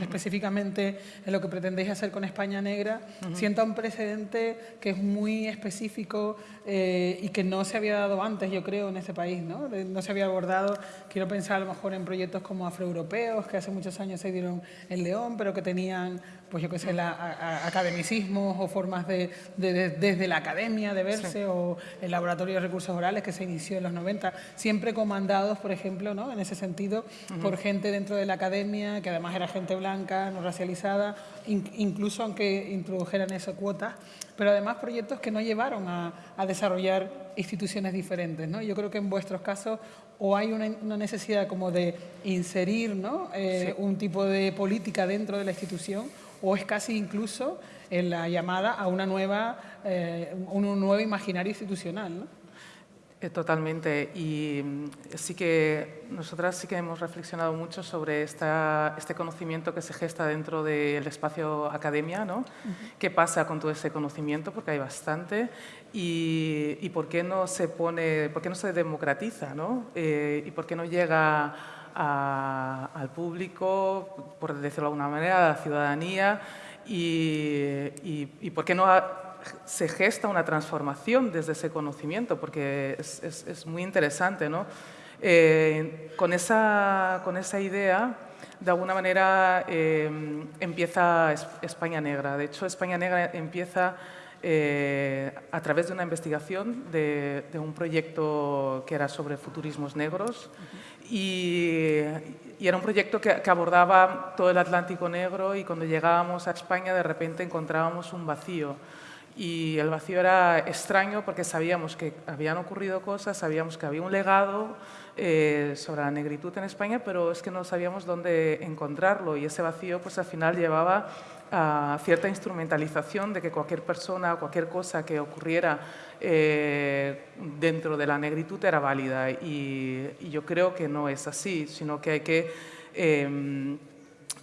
específicamente en lo que pretendéis hacer con España Negra, sienta un precedente que es muy específico y que no se había dado antes, yo creo, en este país. ¿no? no se había abordado, quiero pensar a lo mejor en proyectos como afroeuropeos, que hace muchos años se dieron en León, pero que tenían, pues yo qué sé, la, academicismos o formas de, desde la academia de verse o el laboratorio de recursos orales que se inició en los 90, siempre comandados, por ejemplo, ¿no? en ese sentido, por gente dentro de la academia, que además era gente blanca, no racializada, incluso aunque introdujeran esa cuota, pero además proyectos que no llevaron a, desarrollar instituciones diferentes. ¿no? Yo creo que en vuestros casos o hay una, necesidad como de inserir ¿no? Eh, un tipo de política dentro de la institución o es casi incluso en la llamada a una nueva, eh, un nuevo imaginario institucional. ¿no? Eh, totalmente. Y mm, sí que nosotras sí que hemos reflexionado mucho sobre esta, este conocimiento que se gesta dentro del espacio academia, ¿no? ¿Qué pasa con todo ese conocimiento? Porque hay bastante. Y, y por qué no se pone, por qué no se democratiza, ¿no? Eh, y por qué no llega al público, por decirlo de alguna manera, a la ciudadanía. Y, y, y por qué no se gesta una transformación desde ese conocimiento, porque es, muy interesante. ¿no? Eh, con, esa, con esa idea, de alguna manera, eh, empieza España Negra. De hecho, España Negra empieza eh, a través de una investigación de, un proyecto que era sobre futurismos negros y, era un proyecto que, abordaba todo el Atlántico Negro y cuando llegábamos a España de repente encontrábamos un vacío. Y el vacío era extraño porque sabíamos que habían ocurrido cosas, sabíamos que había un legado eh, sobre la negritud en España, pero es que no sabíamos dónde encontrarlo y ese vacío pues al final llevaba a cierta instrumentalización de que cualquier persona o cualquier cosa que ocurriera eh, dentro de la negritud era válida y, yo creo que no es así, sino que hay que... Em,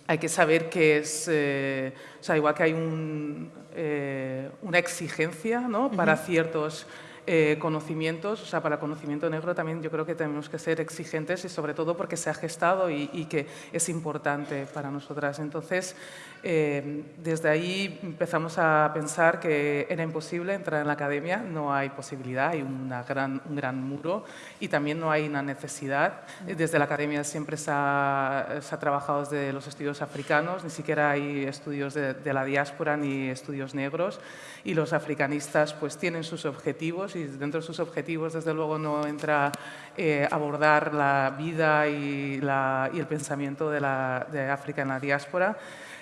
hay que saber que es, eh, o sea, igual que hay un, eh, una exigencia ¿no? para ciertos eh, conocimientos, o sea, para conocimiento negro también yo creo que tenemos que ser exigentes y sobre todo porque se ha gestado y, y que es importante para nosotras. Entonces, eh, desde ahí empezamos a pensar que era imposible entrar en la academia, no hay posibilidad, hay una gran, un gran muro y también no hay una necesidad. Desde la academia siempre se ha, se ha trabajado desde los estudios africanos, ni siquiera hay estudios de, de, la diáspora ni estudios negros y los africanistas pues tienen sus objetivos y dentro de sus objetivos desde luego no entra eh, abordar la vida y, la, y el pensamiento de, la, de África en la diáspora.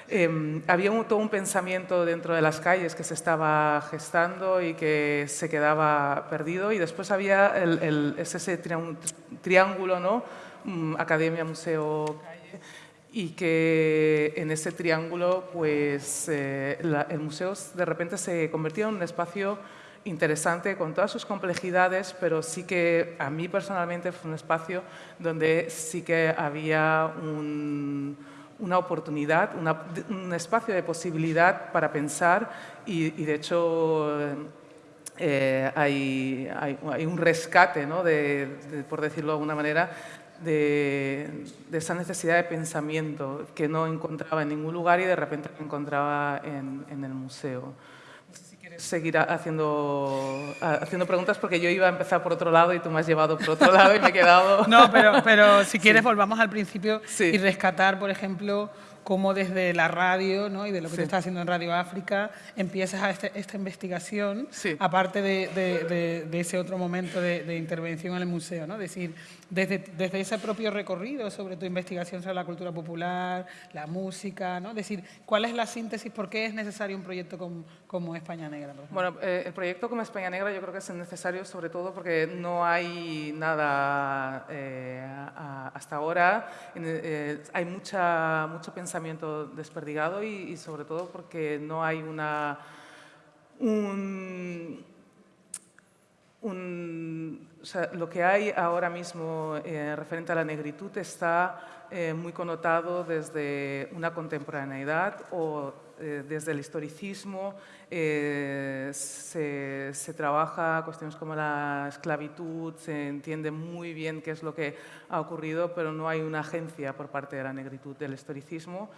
Em, había todo un pensamiento dentro de las calles que se estaba gestando y que se quedaba perdido y después había el, ese triángulo, ¿no? Mm, academia, museo, calle, y que en ese triángulo pues, eh, el museo de repente se convertía en un espacio interesante con todas sus complejidades, pero sí que a mí personalmente fue un espacio donde sí que había un, una oportunidad, un espacio de posibilidad para pensar y, de hecho eh, hay, hay, un rescate, ¿no? de, por decirlo de alguna manera, de, esa necesidad de pensamiento que no encontraba en ningún lugar y de repente encontraba en, en el museo seguir haciendo, haciendo preguntas porque yo iba a empezar por otro lado y tú me has llevado por otro lado y me he quedado... No, pero, pero si quieres volvamos al principio y rescatar, por ejemplo, cómo desde la radio ¿no? y de lo que tú estás haciendo en Radio África empiezas a este, esta investigación, aparte de, de, de, ese otro momento de, intervención en el museo. ¿no? Es decir, desde, desde ese propio recorrido sobre tu investigación sobre la cultura popular, la música, ¿no? decir, ¿cuál es la síntesis? ¿Por qué es necesario un proyecto como, como España Negra? Bueno, eh, el proyecto como España Negra yo creo que es necesario sobre todo porque no hay nada eh, hasta ahora, eh, hay mucha, mucho pensamiento desperdigado y, sobre todo porque no hay una... Un, lo que hay ahora mismo eh, referente a la negritud está eh, muy connotado desde una contemporaneidad o eh, desde el historicismo. Se, se, trabaja cuestiones como la esclavitud, se entiende muy bien qué es lo que ha ocurrido, pero no hay una agencia por parte de la negritud del historicismo.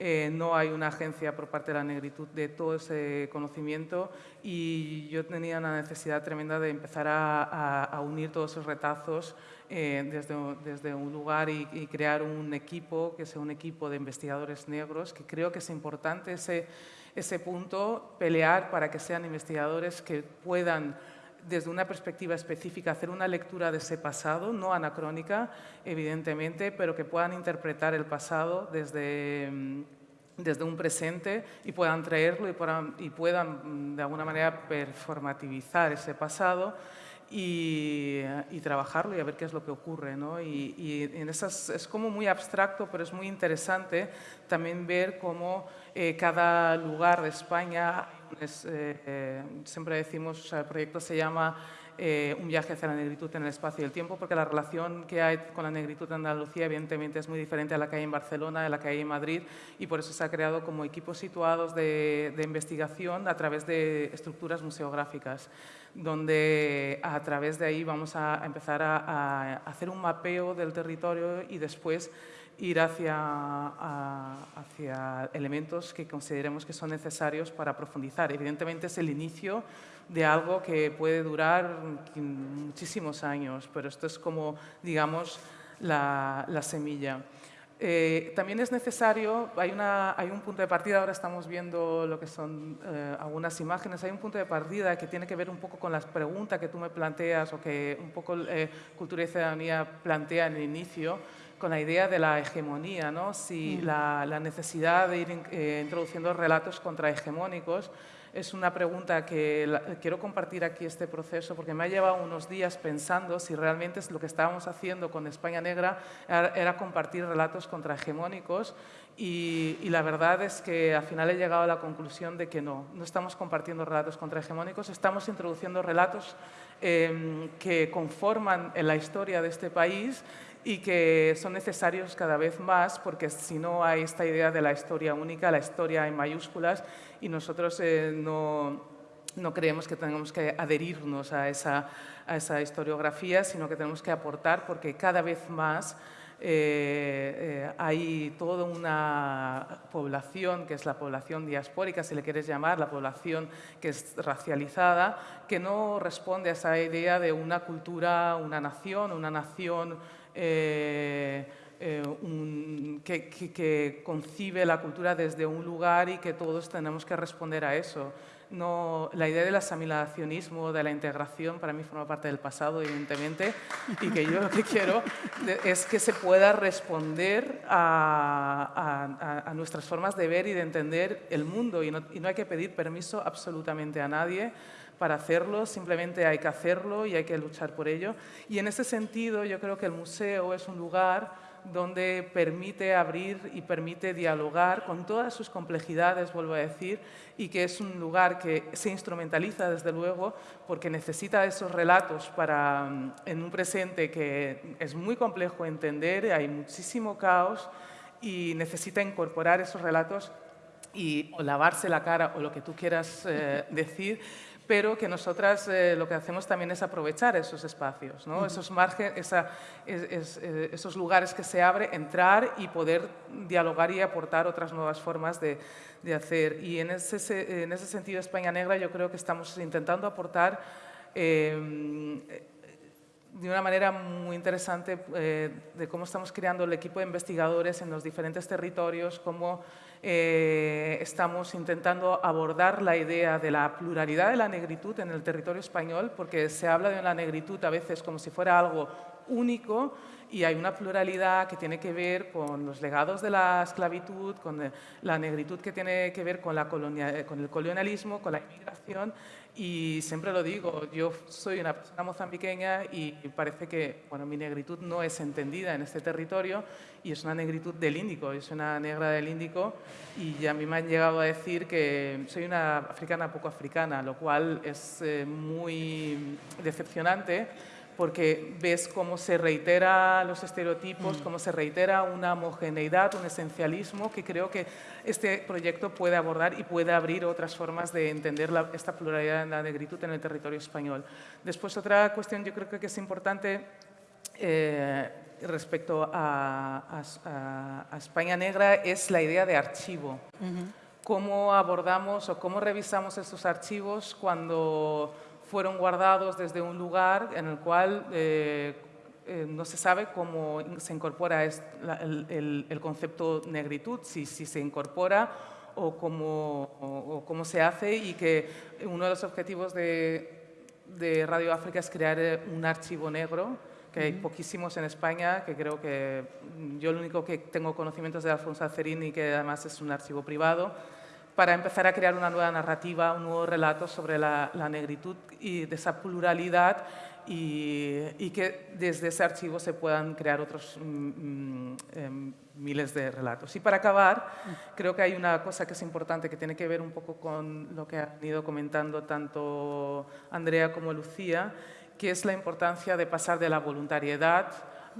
Eh, no hay una agencia por parte de la negritud de todo ese conocimiento y yo tenía una necesidad tremenda de empezar a, unir todos esos retazos eh, desde, un lugar y, crear un equipo que sea un equipo de investigadores negros, que creo que es importante ese punto, pelear para que sean investigadores que puedan desde una perspectiva específica, hacer una lectura de ese pasado, no anacrónica, evidentemente, pero que puedan interpretar el pasado desde, mm, desde un presente y puedan traerlo y puedan, y puedan mm, de alguna manera performativizar ese pasado y, trabajarlo y a ver qué es lo que ocurre. ¿no? Y, en esas, es como muy abstracto, pero es muy interesante también ver cómo eh, cada lugar de España eh, eh, siempre decimos, el proyecto se llama eh, Un viaje hacia la negritud en el espacio y el tiempo, porque la relación que hay con la negritud en Andalucía evidentemente es muy diferente a la que hay en Barcelona, a la que hay en Madrid, y por eso se ha creado como equipos situados de, investigación a través de estructuras museográficas, donde a través de ahí vamos a, empezar a hacer un mapeo del territorio y después ir hacia, hacia elementos que consideremos que son necesarios para profundizar. Evidentemente es el inicio de algo que puede durar muchísimos años, pero esto es como, digamos, la, la semilla. Eh, también es necesario, hay, una, hay, un punto de partida, ahora estamos viendo lo que son eh, algunas imágenes, hay un punto de partida que tiene que ver un poco con las preguntas que tú me planteas o que un poco eh, Cultura y Ciudadanía plantea en el inicio, con la idea de la hegemonía, ¿no? si mm. la, la, necesidad de ir introduciendo relatos contrahegemónicos es una pregunta que quiero compartir aquí este proceso porque me ha llevado unos días pensando si realmente lo que estábamos haciendo con España Negra era, compartir relatos contrahegemónicos y, y, la verdad es que al final he llegado a la conclusión de que no, no estamos compartiendo relatos contrahegemónicos, estamos introduciendo relatos em, que conforman en la historia de este país y que son necesarios cada vez más porque si no hay esta idea de la historia única, la historia en mayúsculas y nosotros eh, no, no, creemos que tengamos que adherirnos a esa, a esa historiografía, sino que tenemos que aportar porque cada vez más eh, eh, hay toda una población, que es la población diaspórica, si le quieres llamar, la población que es racializada, que no responde a esa idea de una cultura, una nación, una nación eh, eh, que, concibe la cultura desde un lugar y que todos tenemos que responder a eso. No, la idea del asimilacionismo, de la integración, para mí forma parte del pasado, evidentemente, y que yo lo que quiero es que se pueda responder a, a, nuestras formas de ver y de entender el mundo, y no, y no hay que pedir permiso absolutamente a nadie, para hacerlo, simplemente hay que hacerlo y hay que luchar por ello. Y en ese sentido yo creo que el museo es un lugar donde permite abrir y permite dialogar con todas sus complejidades, vuelvo a decir, y que es un lugar que se instrumentaliza desde luego porque necesita esos relatos para, mm, en un presente que es muy complejo entender, hay muchísimo caos y necesita incorporar esos relatos y o lavarse la cara o lo que tú quieras eh, decir, pero que nosotras eh, lo que hacemos también es aprovechar esos espacios, ¿no? esos, eh, esos lugares que se abre, entrar y poder dialogar y aportar otras nuevas formas de, de hacer. Y en ese, en ese, sentido, España Negra, yo creo que estamos intentando aportar eh, de una manera muy interesante de cómo estamos creando el equipo de investigadores en los diferentes territorios, cómo eh, estamos intentando abordar la idea de la pluralidad de la negritud en el territorio español, porque se habla de la negritud a veces como si fuera algo único y hay una pluralidad que tiene que ver con los legados de la esclavitud, con la negritud que tiene que ver con, la colonia, con el colonialismo, con la inmigración y siempre lo digo, yo soy una persona mozambiqueña y parece que bueno, mi negritud no es entendida en este territorio y es una negritud del Índico, es una negra del Índico y a mí me han llegado a decir que soy una africana poco africana, lo cual es eh, muy decepcionante porque ves cómo se reitera los estereotipos, mm. cómo se reitera una homogeneidad, un esencialismo que creo que este proyecto puede abordar y puede abrir otras formas de entender esta pluralidad en la negritud en el territorio español. Después, otra cuestión yo creo que es importante eh, respecto a, España Negra es la idea de archivo. Cómo abordamos o cómo revisamos estos archivos cuando fueron guardados desde un lugar en el cual eh, eh, no se sabe cómo se incorpora el, concepto negritud, si, si se incorpora o cómo, cómo, se hace y que uno de los objetivos de, de, Radio África es crear eh, un archivo negro, que hay poquísimos en España, que creo que yo lo único que tengo conocimientos de Alfonso Acerini, que además es un archivo privado, para empezar a crear una nueva narrativa, un nuevo relato sobre la, negritud y de esa pluralidad y, que desde ese archivo se puedan crear otros mm, mm, em, miles de relatos. Y para acabar, creo que hay una cosa que es importante que tiene que ver un poco con lo que han ido comentando tanto Andrea como Lucía, que es la importancia de pasar de la voluntariedad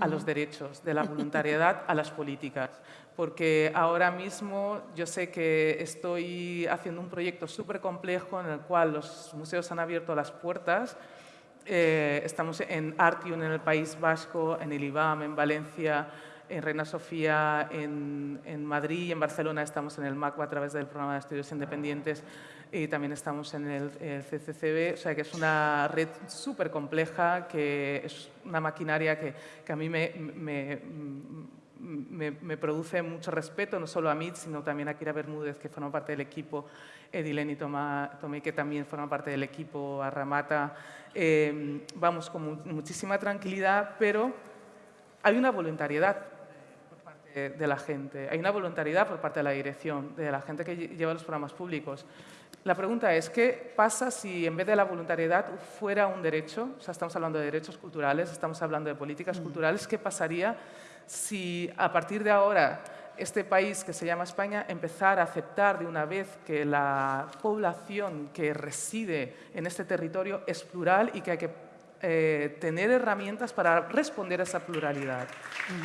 a los derechos, de la voluntariedad a las políticas porque ahora mismo yo sé que estoy haciendo un proyecto súper complejo en el cual los museos han abierto las puertas. Eh, estamos en Artium, en el País Vasco, en el IBAM, en Valencia, en Reina Sofía, en, en Madrid y en Barcelona estamos en el MACBA a través del programa de estudios independientes y también estamos en el, CCCB, o sea que es una red súper compleja, que es una maquinaria que, que a mí me, me me, produce mucho respeto, no solo a mí, sino también a Kira Bermúdez, que forma parte del equipo, Edilene y Tomé, que también forman parte del equipo, a Ramata. Eh, vamos con muchísima tranquilidad, pero hay una voluntariedad por parte de la gente, hay una voluntariedad por parte de la dirección, de la gente que lleva los programas públicos. La pregunta es, ¿qué pasa si en vez de la voluntariedad fuera un derecho? O sea, estamos hablando de derechos culturales, estamos hablando de políticas mm. culturales. ¿Qué pasaría si a partir de ahora este país que se llama España empezara a aceptar de una vez que la población que reside en este territorio es plural y que hay que eh, tener herramientas para responder a esa pluralidad?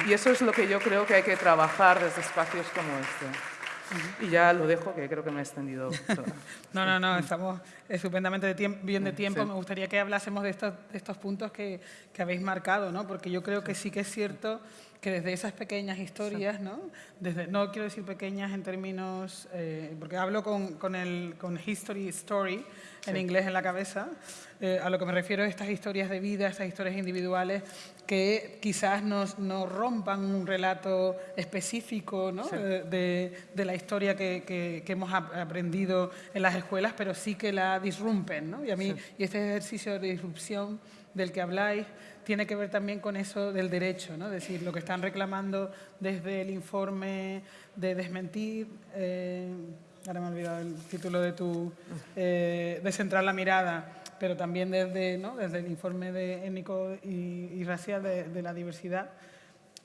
Y eso es lo que yo creo que hay que trabajar desde espacios como este. Y ya lo dejo, que creo que me he extendido. no, no, no, estamos estupendamente bien de tiempo. Me gustaría que hablásemos de estos, de estos puntos que, que, habéis marcado, ¿no? porque yo creo que sí que es cierto que desde esas pequeñas historias, ¿no? Desde, no quiero decir pequeñas en términos, eh, porque hablo con, con, el, con History Story, en inglés en la cabeza, eh, a lo que me refiero es estas historias de vida, estas historias individuales que quizás nos, nos rompan un relato específico ¿no? de, de, la historia que, que, que, hemos aprendido en las escuelas, pero sí que la disrumpen. ¿no? Y a mí, y este ejercicio de disrupción del que habláis, tiene que ver también con eso del derecho, ¿no? es decir, lo que están reclamando desde el informe de desmentir, eh, ahora me he olvidado el título de tu, eh, de centrar la mirada, pero también desde, ¿no? desde el informe de étnico y, racial de, de la diversidad,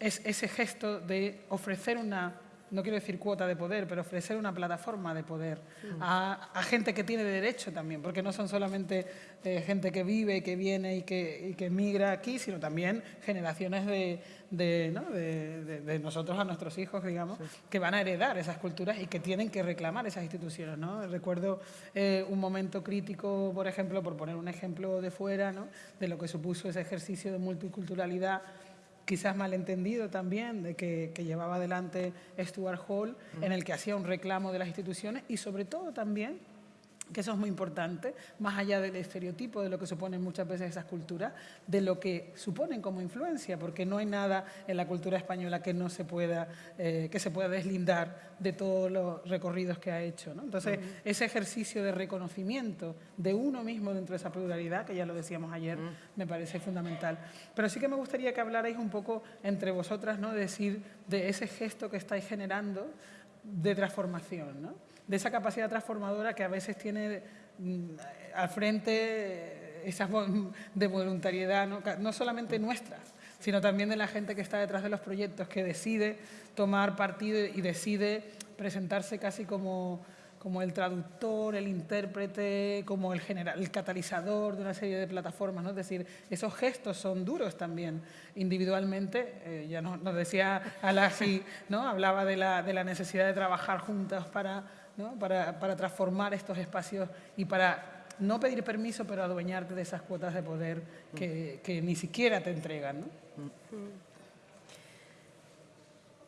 es ese gesto de ofrecer una no quiero decir cuota de poder, pero ofrecer una plataforma de poder a, gente que tiene derecho también, porque no son solamente eh, gente que vive, que viene y que, y migra aquí, sino también generaciones de, de, nosotros a nuestros hijos, digamos, que van a heredar esas culturas y que tienen que reclamar esas instituciones. ¿no? Recuerdo eh, un momento crítico, por ejemplo, por poner un ejemplo de fuera, ¿no? de lo que supuso ese ejercicio de multiculturalidad quizás malentendido también, de que, llevaba adelante Stuart Hall, en el que hacía un reclamo de las instituciones y sobre todo también que eso es muy importante, más allá del estereotipo de lo que suponen muchas veces esas culturas, de lo que suponen como influencia, porque no hay nada en la cultura española que no se pueda, eh, que se pueda deslindar de todos los recorridos que ha hecho. Entonces, ese ejercicio de reconocimiento de uno mismo dentro de esa pluralidad, que ya lo decíamos ayer, me parece fundamental. Pero sí que me gustaría que hablarais un poco entre vosotras, ¿no? de decir, de ese gesto que estáis generando de transformación, ¿no? De esa capacidad transformadora que a veces tiene mm, al frente esa de voluntariedad, ¿no? solamente nuestra, sino también de la gente que está detrás de los proyectos, que decide tomar partido y decide presentarse casi como, como el traductor, el intérprete, como el, general, el catalizador de una serie de plataformas. ¿no? Es decir, esos gestos son duros también individualmente. Eh, ya nos, decía Alasi, ¿no? hablaba de la, de la necesidad de trabajar juntas para para, para, transformar estos espacios y para no pedir permiso, pero adueñarte de esas cuotas de poder que, que ni siquiera te entregan. ¿no?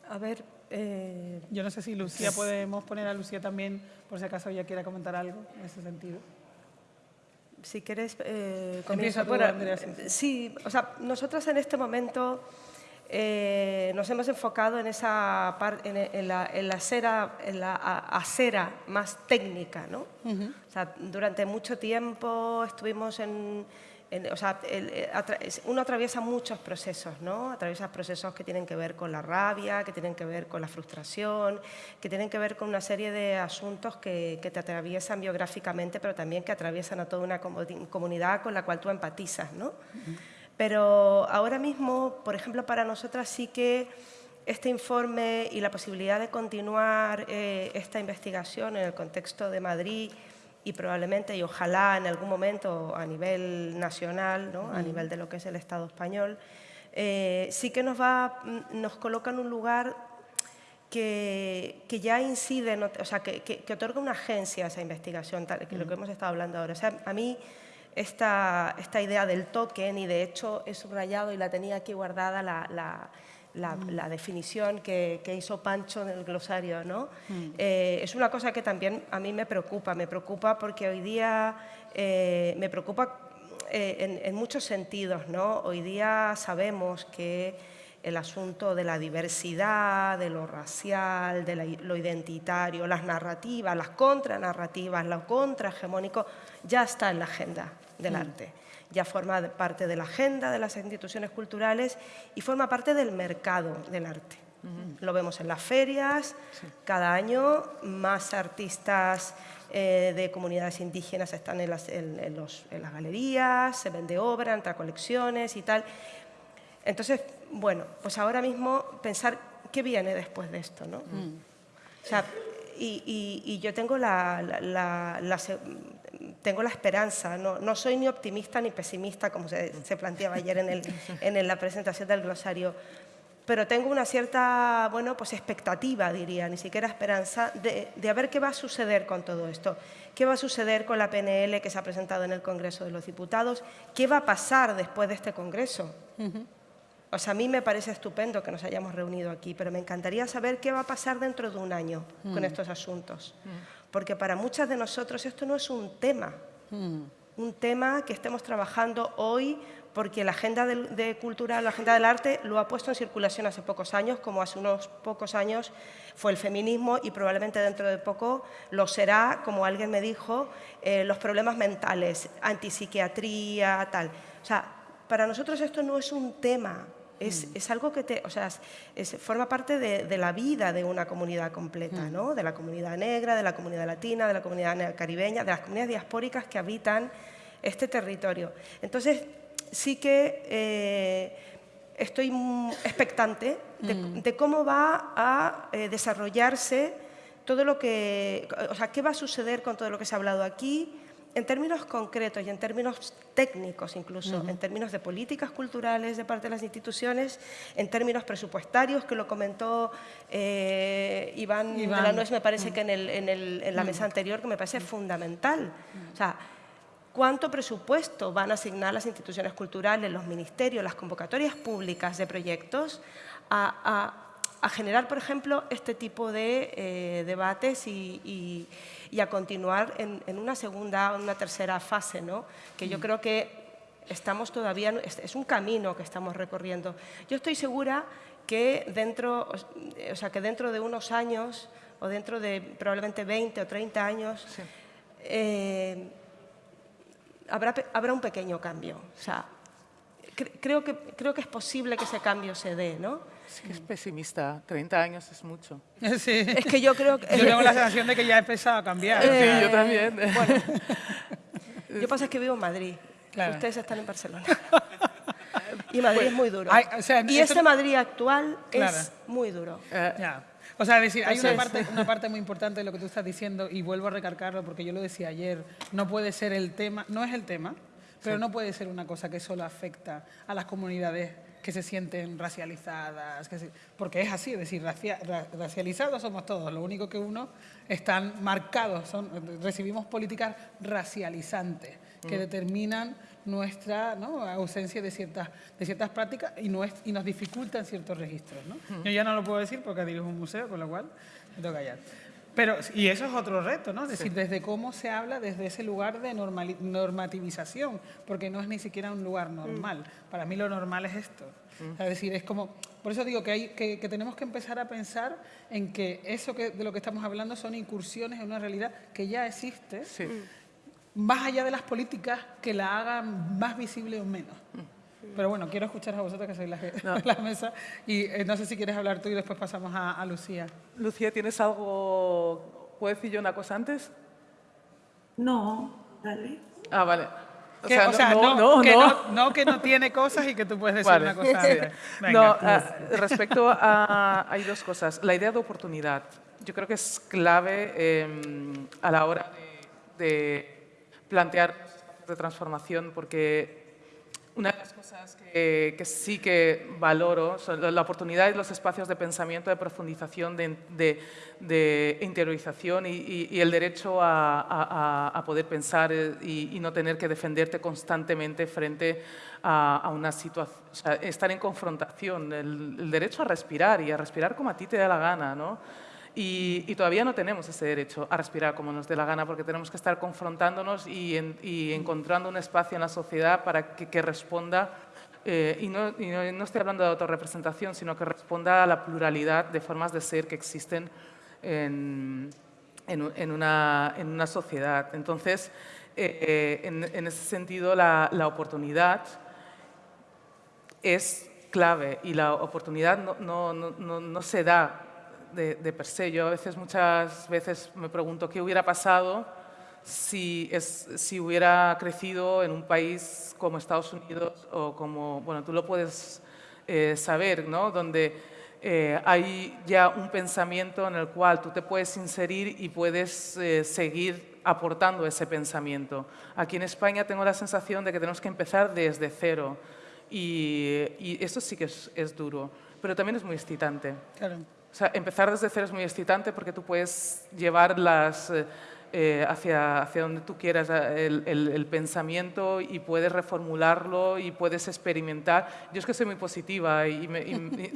A ver... Eh, Yo no sé si Lucía, podemos poner a Lucía también, por si acaso ella quiera comentar algo en ese sentido. Si quieres, eh, comienza tú, Andrea. Sí, o sea, nosotros en este momento eh, nos hemos enfocado en, esa en, en, la, en, la, acera, en la acera más técnica. ¿no? o sea, durante mucho tiempo estuvimos en... o sea, uno atraviesa muchos procesos, ¿no? atraviesa procesos que tienen que ver con la rabia, que tienen que ver con la frustración, que tienen que ver con una serie de asuntos que, que te atraviesan biográficamente, pero también que atraviesan a toda una comunidad con la cual tú empatizas. ¿no? Pero ahora mismo, por ejemplo, para nosotras sí que este informe y la posibilidad de continuar eh, esta investigación en el contexto de Madrid y probablemente y ojalá en algún momento a nivel nacional, ¿no? a nivel de lo que es el Estado español, eh, sí que nos, va, nos coloca en un lugar que, que ya incide, o sea, que, que, otorga una agencia a esa investigación, tal, que lo que hemos estado hablando ahora. O sea, a mí esta, esta idea del token y de hecho he subrayado y la tenía aquí guardada la, la, la, definición que, que, hizo Pancho en el glosario. ¿no? Mm. Eh, es una cosa que también a mí me preocupa, me preocupa porque hoy día eh, me preocupa eh, en, en, muchos sentidos. ¿no? Hoy día sabemos que el asunto de la diversidad, de lo racial, de lo identitario, las narrativas, las contranarrativas, lo contrahegemónico, ya está en la agenda del mm. arte. Ya forma parte de la agenda de las instituciones culturales y forma parte del mercado del arte. Lo vemos en las ferias, cada año más artistas eh, de comunidades indígenas están en las, las, galerías, se vende obra, entra colecciones y tal. Entonces, bueno, pues ahora mismo pensar qué viene después de esto, ¿no? Mm. O sea, y, yo tengo la, tengo la esperanza, no, no, soy ni optimista ni pesimista, como se, se planteaba ayer en, el, en la presentación del glosario, pero tengo una cierta bueno, pues expectativa, diría, ni siquiera esperanza, de, de, ver qué va a suceder con todo esto. ¿Qué va a suceder con la PNL que se ha presentado en el Congreso de los Diputados? ¿Qué va a pasar después de este Congreso? O sea, a mí me parece estupendo que nos hayamos reunido aquí, pero me encantaría saber qué va a pasar dentro de un año con mm. estos asuntos. Mm. Porque para muchas de nosotros esto no es un tema, mm. un tema que estemos trabajando hoy porque la agenda de, cultura, la agenda del arte lo ha puesto en circulación hace pocos años, como hace unos pocos años fue el feminismo y probablemente dentro de poco lo será, como alguien me dijo, eh, los problemas mentales, antipsiquiatría, tal. O sea, para nosotros esto no es un tema, es, mm. es, algo que te, o sea, es, forma parte de, de, la vida de una comunidad completa, mm. ¿no? de la comunidad negra, de la comunidad latina, de la comunidad caribeña, de las comunidades diaspóricas que habitan este territorio. Entonces, sí que eh, estoy expectante mm. de, cómo va a eh, desarrollarse todo lo que, o sea, qué va a suceder con todo lo que se ha hablado aquí, en términos concretos y en términos técnicos incluso, en términos de políticas culturales de parte de las instituciones, en términos presupuestarios, que lo comentó eh, Iván, de la Nuez, me parece que en, el, en, el, en la mesa anterior, que me parece fundamental. O sea, cuánto presupuesto van a asignar las instituciones culturales, los ministerios, las convocatorias públicas de proyectos a, generar, por ejemplo, este tipo de eh, debates y, a continuar en, una segunda, una tercera fase, ¿no? que yo mm. creo que estamos todavía, es un camino que estamos recorriendo. Yo estoy segura que dentro, o sea, que dentro de unos años, o dentro de probablemente 20 o 30 años, eh, habrá, un pequeño cambio. O sea, creo, que, creo que es posible que ese cambio se dé, ¿no? Sí que es pesimista, 30 años es mucho. Sí. Es que yo creo que... Yo tengo la sensación de que ya he empezado a cambiar. sí, yo también. Bueno, yo pasa que vivo en Madrid, ustedes están en Barcelona. Y Madrid es muy duro. y ese Madrid actual es muy duro. Eh, o sea, decir, hay una parte, una parte muy importante de lo que tú estás diciendo y vuelvo a recargarlo porque yo lo decía ayer, no puede ser el tema, no es el tema, pero no puede ser una cosa que solo afecta a las comunidades que se sienten racializadas, porque es así, es decir, racializados somos todos, lo único que uno están marcados, son, recibimos políticas racializantes que mm. determinan nuestra ausencia de ciertas, de ciertas prácticas y, y nos dificultan ciertos registros. ¿no? Yo ya no lo puedo decir porque dirijo un museo, con lo cual me tengo que callar. Pero, y eso es otro reto, ¿no? Es decir, desde cómo se habla desde ese lugar de normativización, porque no es ni siquiera un lugar normal. Para mí lo normal es esto. es decir, es como, por eso digo que, hay, que, que, tenemos que empezar a pensar en que eso que, de lo que estamos hablando son incursiones en una realidad que ya existe, sí más allá de las políticas que la hagan más visible o menos. Pero bueno, quiero escuchar a vosotros que sois la, la mesa y eh, no sé si quieres hablar tú y después pasamos a, Lucía. Lucía, ¿tienes algo? ¿Puedo decir yo una cosa antes? No, dale. Ah, vale. O sea, no, no, que no, no, que no tiene cosas y que tú puedes decir una cosa. no, ah, respecto a... Hay dos cosas. La idea de oportunidad. Yo creo que es clave em, a la hora de plantear de transformación porque una de las cosas que, sí que valoro son la oportunidad y los espacios de pensamiento, de profundización, de, interiorización y, el derecho a, poder pensar eh, y, no tener que defenderte constantemente frente a, una situación, estar en confrontación, el, el, derecho a respirar y a respirar como a ti te da la gana, ¿no? Y, todavía no tenemos ese derecho a respirar como nos dé la gana porque tenemos que estar confrontándonos y, encontrando un espacio en la sociedad para que, responda eh, y, no, no, estoy hablando de autorrepresentación, sino que responda a la pluralidad de formas de ser que existen en, en, una, en una, sociedad. Entonces, eh, en, ese sentido, la, la, oportunidad es clave y la oportunidad no, no, no se da de, de, per se. Yo a veces, muchas veces me pregunto qué hubiera pasado si, es, si hubiera crecido en un país como Estados Unidos o como, bueno, tú lo puedes eh, saber, ¿no? Donde eh, hay ya un pensamiento en el cual tú te puedes inserir y puedes eh, seguir aportando ese pensamiento. Aquí en España tengo la sensación de que tenemos que empezar desde cero y, y esto sí que es, es, duro, pero también es muy excitante. Claro. O sea, empezar desde cero es muy excitante porque tú puedes llevar las eh, hacia, hacia donde tú quieras eh, el, pensamiento y puedes reformularlo y puedes experimentar. Yo es que soy muy positiva y,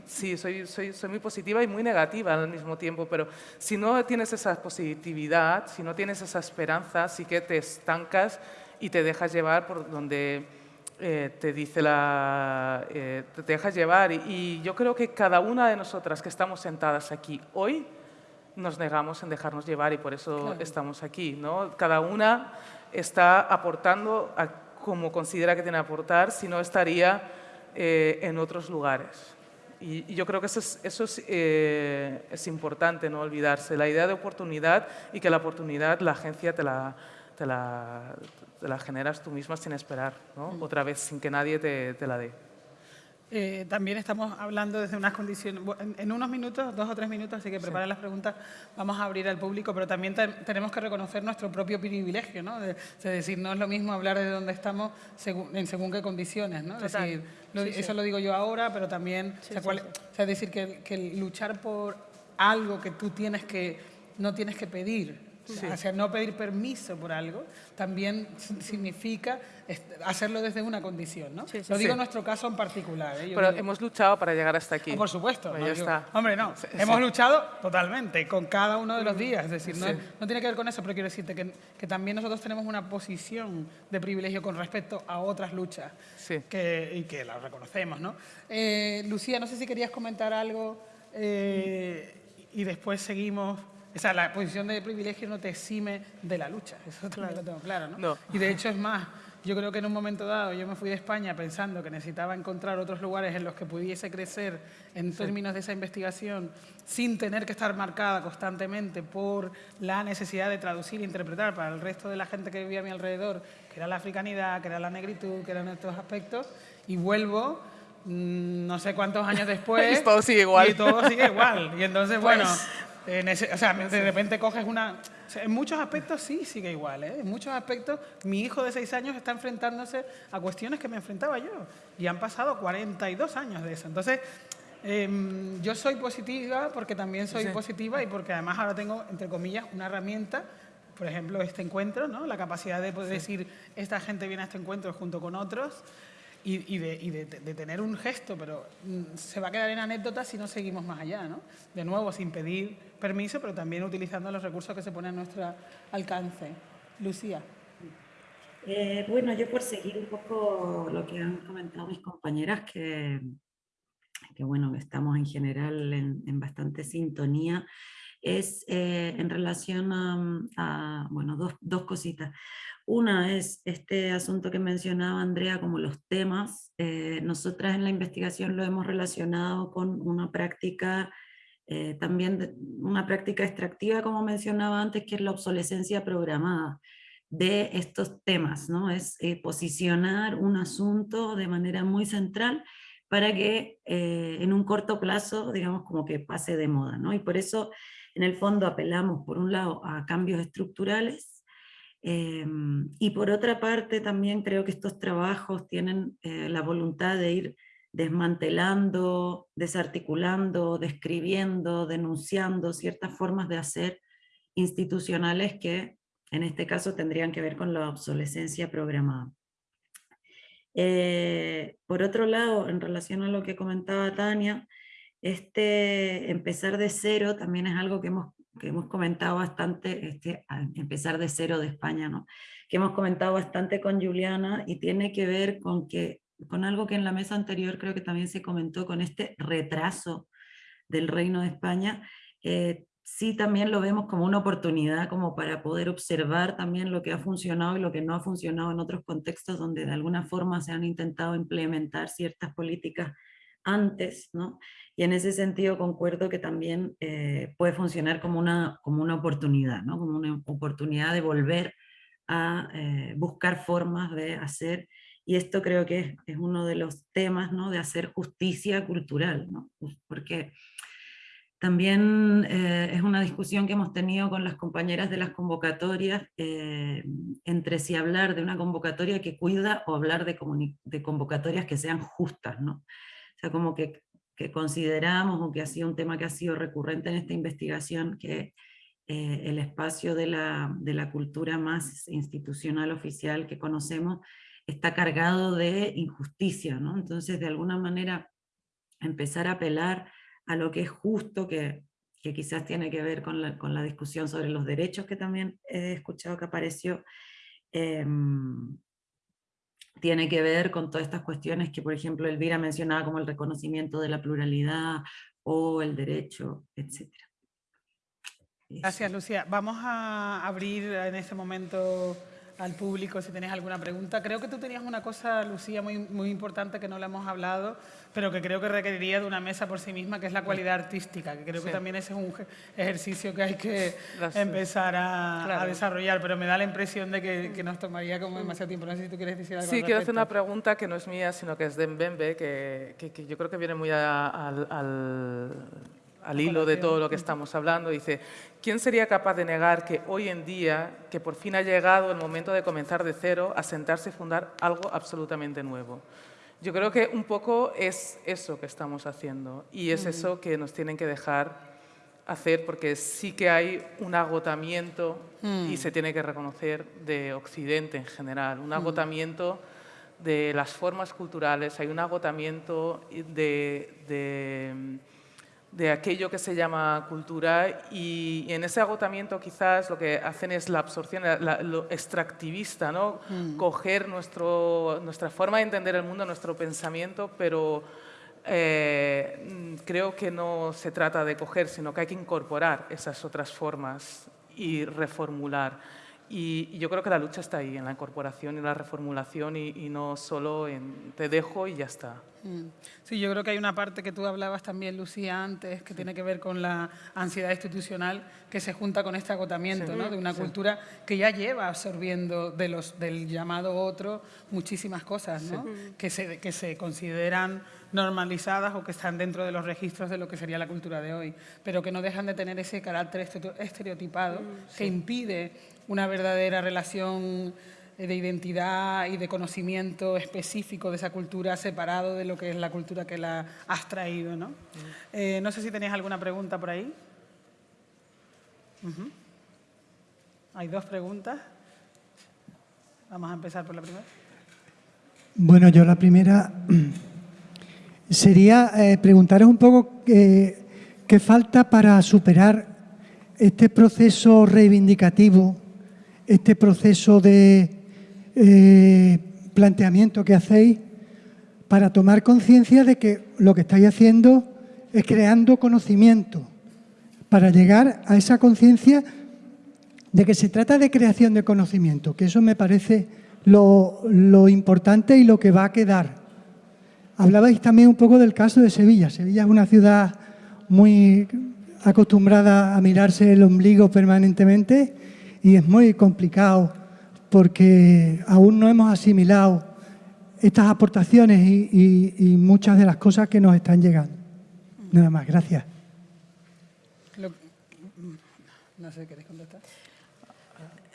sí, soy, soy, soy, muy positiva y muy negativa al mismo tiempo, pero si no tienes esa positividad, si no tienes esa esperanza, sí que te estancas y te dejas llevar por donde eh, te dice la... te dejas llevar y, y yo creo que cada una de nosotras que estamos sentadas aquí hoy, nos negamos en dejarnos llevar y por eso estamos aquí. ¿no? Cada una está aportando como considera que tiene que aportar, si no estaría eh, en otros lugares. Y, yo creo que eso es, eso es, eh, es, importante, no olvidarse, la idea de oportunidad y que la oportunidad la agencia te la, te la, te la generas tú misma sin esperar, ¿no? Mm. otra vez sin que nadie te, te la dé. Eh, también estamos hablando desde unas condiciones, en, unos minutos, dos o tres minutos, así que preparen las preguntas, vamos a abrir al público, pero también tenemos que reconocer nuestro propio privilegio, ¿no? De, decir, no es lo mismo hablar de dónde estamos en según qué condiciones, ¿no? decir, eso lo digo yo ahora, pero también, es decir, que, que luchar por algo que tú tienes que, no tienes que pedir, o sea, no pedir permiso por algo también significa hacerlo desde una condición, ¿no? Lo digo en nuestro caso en particular. ¿eh? Pero hemos luchado para llegar hasta aquí. Ah, por supuesto. hombre, no. hemos luchado totalmente, con cada uno de los días. Es decir, no, no tiene que ver con eso, pero quiero decirte que, que, también nosotros tenemos una posición de privilegio con respecto a otras luchas que, y que las reconocemos, ¿no? Eh, Lucía, no sé si querías comentar algo eh, y después seguimos o sea, la posición de privilegio no te exime de la lucha, eso claro. lo tengo claro, ¿no? Y de hecho es más, yo creo que en un momento dado yo me fui de España pensando que necesitaba encontrar otros lugares en los que pudiese crecer en términos de esa investigación sin tener que estar marcada constantemente por la necesidad de traducir e interpretar para el resto de la gente que vivía a mi alrededor, que era la africanidad, que era la negritud, que eran estos aspectos, y vuelvo mm, no sé cuántos años después. y todo sigue igual. Y todo sigue igual. Y entonces, bueno, pues o sea, de repente coges una... en muchos aspectos sí sigue igual, ¿eh? En muchos aspectos mi hijo de seis años está enfrentándose a cuestiones que me enfrentaba yo. Y han pasado 42 años de eso. Entonces, em, yo soy positiva porque también soy positiva y porque además ahora tengo, entre comillas, una herramienta por ejemplo, este encuentro, ¿no? la capacidad de poder decir, esta gente viene a este encuentro junto con otros, y, de, tener un gesto, pero mm, se va a quedar en anécdota si no seguimos más allá, ¿no? De nuevo, sin pedir permiso, pero también utilizando los recursos que se ponen a nuestro alcance. Lucía. Eh, bueno, yo por seguir un poco lo que han comentado mis compañeras, que, que bueno, estamos en general en, bastante sintonía, es eh, en relación a, bueno, dos, dos cositas. Una es este asunto que mencionaba Andrea como los temas. Eh, nosotras en la investigación lo hemos relacionado con una práctica eh, también, una práctica extractiva como mencionaba antes, que es la obsolescencia programada de estos temas, ¿no? Es eh, posicionar un asunto de manera muy central para que en un corto plazo, digamos, como que pase de moda, ¿no? Y por eso, en el fondo, apelamos, por un lado, a cambios estructurales, Em, y por otra parte, también creo que estos trabajos tienen eh, la voluntad de ir desmantelando, desarticulando, describiendo, denunciando ciertas formas de hacer institucionales que en este caso tendrían que ver con la obsolescencia programada. Eh, por otro lado, en relación a lo que comentaba Tania, este empezar de cero también es algo que hemos que hemos comentado bastante, este, empezar de cero de España, ¿no? que hemos comentado bastante con Juliana y tiene que ver con que con algo que en la mesa anterior creo que también se comentó, con este retraso del Reino de España, eh, sí también lo vemos como una oportunidad como para poder observar también lo que ha funcionado y lo que no ha funcionado en otros contextos donde de alguna forma se han intentado implementar ciertas políticas antes, ¿no? Y en ese sentido concuerdo que también eh, puede funcionar como una, como una oportunidad, ¿no? Como una oportunidad de volver a eh, buscar formas de hacer, y esto creo que es, uno de los temas, ¿no? De hacer justicia cultural, ¿no? Porque también eh, es una discusión que hemos tenido con las compañeras de las convocatorias, entre si hablar de una convocatoria que cuida o hablar de, de convocatorias que sean justas, ¿no? O sea, como que, que, consideramos, o que ha sido un tema que ha sido recurrente en esta investigación, que eh, el espacio de la, de la cultura más institucional oficial que conocemos está cargado de injusticia, ¿no? Entonces, de alguna manera, empezar a apelar a lo que es justo, que, que quizás tiene que ver con la, con la, discusión sobre los derechos que también he escuchado que apareció, eh, tiene que ver con todas estas cuestiones que, por ejemplo, Elvira mencionaba como el reconocimiento de la pluralidad o el derecho, etc. Gracias, Lucía. Vamos a abrir en este momento al público si tenéis alguna pregunta. Creo que tú tenías una cosa, Lucía, muy, muy importante que no le hemos hablado, pero que creo que requeriría de una mesa por sí misma, que es la cualidad artística, que creo que también ese es un ejercicio que hay que empezar a, desarrollar, pero me da la impresión de que, nos tomaría como demasiado tiempo. No sé si tú quieres decir algo Sí, quiero hacer una pregunta que no es mía, sino que es de Mbembe, que, que, yo creo que viene muy al al hilo de todo lo que estamos hablando, dice, ¿quién sería capaz de negar que hoy en día, que por fin ha llegado el momento de comenzar de cero, a sentarse y fundar algo absolutamente nuevo? Yo creo que un poco es eso que estamos haciendo y es eso que nos tienen que dejar hacer porque sí que hay un agotamiento y mm. se tiene que reconocer de Occidente en general, un mm. agotamiento de las formas culturales, hay un agotamiento de de aquello que se llama cultura y, en ese agotamiento quizás lo que hacen es la absorción, lo extractivista, ¿no? Mm. coger nuestro, nuestra forma de entender el mundo, nuestro pensamiento, pero eh, creo que no se trata de coger, sino que hay que incorporar esas otras formas y reformular. Y, yo creo que la lucha está ahí, en la incorporación y la reformulación y, no solo en te dejo y ya está. Mm. Sí, yo creo que hay una parte que tú hablabas también, Lucía, antes, que tiene que ver con la ansiedad institucional que se junta con este agotamiento ¿no? de una cultura que ya lleva absorbiendo de los, del llamado otro muchísimas cosas ¿no? que, se, que se consideran normalizadas o que están dentro de los registros de lo que sería la cultura de hoy, pero que no dejan de tener ese carácter estereotipado mm, que impide una verdadera relación de identidad y de conocimiento específico de esa cultura separado de lo que es la cultura que la has traído. ¿no? Eh, no sé si tenéis alguna pregunta por ahí. Hay dos preguntas. Vamos a empezar por la primera. Bueno, yo la primera sería eh, preguntaros un poco eh, qué falta para superar este proceso reivindicativo, este proceso de eh, planteamiento que hacéis para tomar conciencia de que lo que estáis haciendo es creando conocimiento, para llegar a esa conciencia de que se trata de creación de conocimiento, que eso me parece lo, lo importante y lo que va a quedar Hablabais también un poco del caso de Sevilla. Sevilla es una ciudad muy acostumbrada a mirarse el ombligo permanentemente y es muy complicado porque aún no hemos asimilado estas aportaciones y, muchas de las cosas que nos están llegando. Nada más, gracias. no sé, ¿queréis contestar?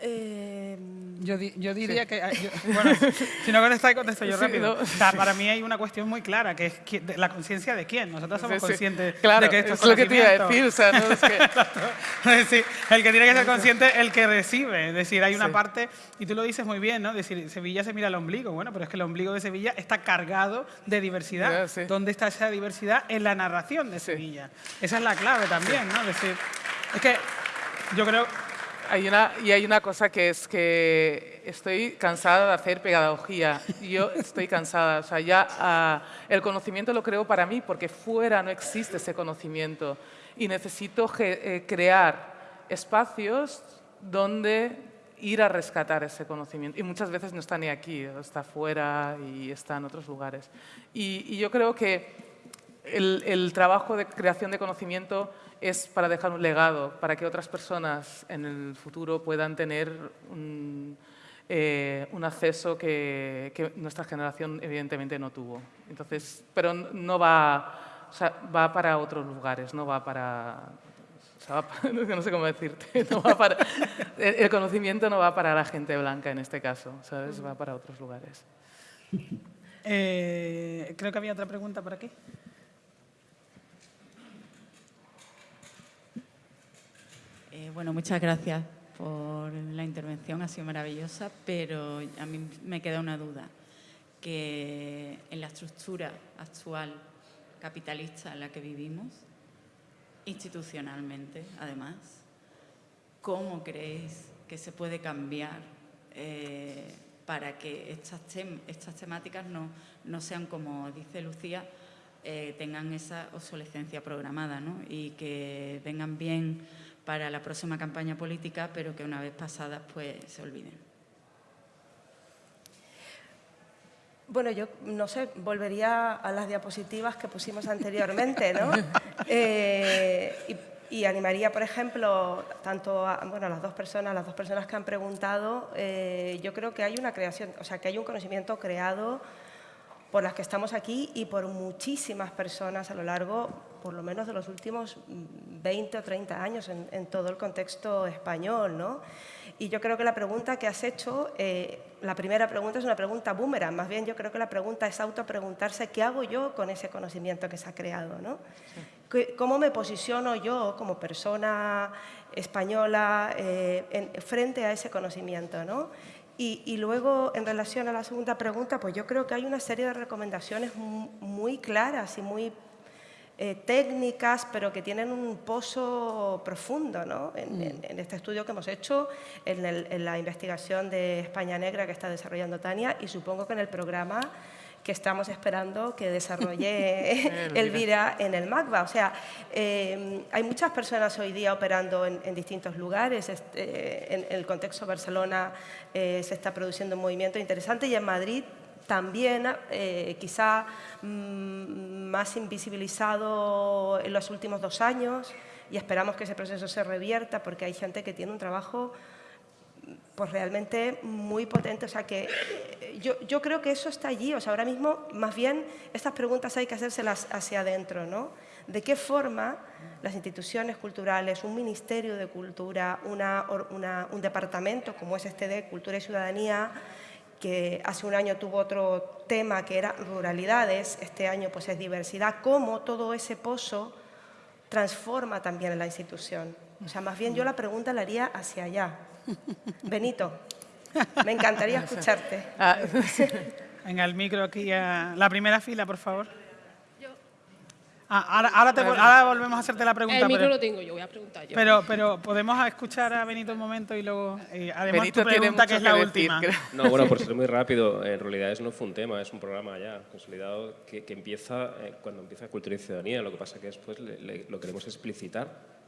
Eh, yo, yo, diría que... bueno, si no contestáis, contesto yo rápido. para mí hay una cuestión muy clara, que es la conciencia de quién. Nosotros somos conscientes claro, de que esto es lo que te iba a decir. O sea, no es que... el que tiene que ser consciente el que recibe. Es decir, hay una parte, y tú lo dices muy bien, ¿no? Es decir, Sevilla se mira el ombligo. Bueno, pero es que el ombligo de Sevilla está cargado de diversidad. ¿Dónde está esa diversidad? En la narración de Sevilla. Esa es la clave también, ¿no? Es decir, es que yo creo hay una, y hay una cosa que es que estoy cansada de hacer pedagogía. Yo estoy cansada. O sea, ya ah, el conocimiento lo creo para mí porque fuera no existe ese conocimiento. Y necesito eh, crear espacios donde ir a rescatar ese conocimiento. Y muchas veces no está ni aquí, está fuera y está en otros lugares. Y, yo creo que el, el trabajo de creación de conocimiento es para dejar un legado, para que otras personas en el futuro puedan tener un, eh, acceso que, nuestra generación evidentemente no tuvo. Entonces, pero no va, va para otros lugares, no va para... no sé cómo decirte, el conocimiento no va para la gente blanca en este caso, ¿sabes? va para otros lugares. Eh, creo que había otra pregunta por aquí. Bueno, muchas gracias por la intervención, ha sido maravillosa, pero a mí me queda una duda, que en la estructura actual capitalista en la que vivimos, institucionalmente además, ¿cómo creéis que se puede cambiar eh, para que estas, estas temáticas no, no, sean, como dice Lucía, eh, tengan esa obsolescencia programada ¿no? y que vengan bien para la próxima campaña política, pero que una vez pasadas pues se olviden. Bueno, yo no sé, volvería a las diapositivas que pusimos anteriormente, ¿no? Eh, y, animaría, por ejemplo, tanto a, bueno, las dos personas, las dos personas que han preguntado, eh, yo creo que hay una creación, o sea, que hay un conocimiento creado por las que estamos aquí y por muchísimas personas a lo largo, por lo menos de los últimos 20 o 30 años en, todo el contexto español. ¿no? Y yo creo que la pregunta que has hecho, eh, la primera pregunta es una pregunta boomerang, más bien yo creo que la pregunta es autopreguntarse qué hago yo con ese conocimiento que se ha creado. ¿no? ¿Cómo me posiciono yo como persona española eh, frente a ese conocimiento? ¿no? Y, luego, en relación a la segunda pregunta, pues yo creo que hay una serie de recomendaciones muy claras y muy eh, técnicas, pero que tienen un pozo profundo ¿no? en, mm. este estudio que hemos hecho, en, en, la investigación de España Negra que está desarrollando Tania y supongo que en el programa que estamos esperando que desarrolle Elvira en el MACBA. O sea, eh, hay muchas personas hoy día operando en, distintos lugares. Este, en, el contexto de Barcelona eh, se está produciendo un movimiento interesante y en Madrid también, eh, quizá mm, más invisibilizado en los últimos dos años y esperamos que ese proceso se revierta porque hay gente que tiene un trabajo pues realmente muy potente. O sea que eh, yo, creo que eso está allí. O sea, ahora mismo, más bien, estas preguntas hay que hacérselas hacia adentro, ¿no? ¿De qué forma las instituciones culturales, un ministerio de cultura, una, un departamento como es este de Cultura y Ciudadanía, que hace un año tuvo otro tema que era ruralidades, este año pues es diversidad, cómo todo ese pozo transforma también la institución. O sea, más bien yo la pregunta la haría hacia allá. Benito, me encantaría escucharte. Ah, Venga, el micro aquí, a la primera fila, por favor. Ah, ahora, volvemos a hacerte la pregunta. El micro lo tengo yo, voy a preguntar yo. Pero, pero podemos escuchar a Benito un momento y luego... Eh, además, Benito tu pregunta, que es la última. No, bueno, por ser muy rápido, en realidad eso no fue un tema, es un programa ya consolidado que, empieza eh, cuando empieza Cultura y Ciudadanía. Lo que pasa que después lo queremos explicitar,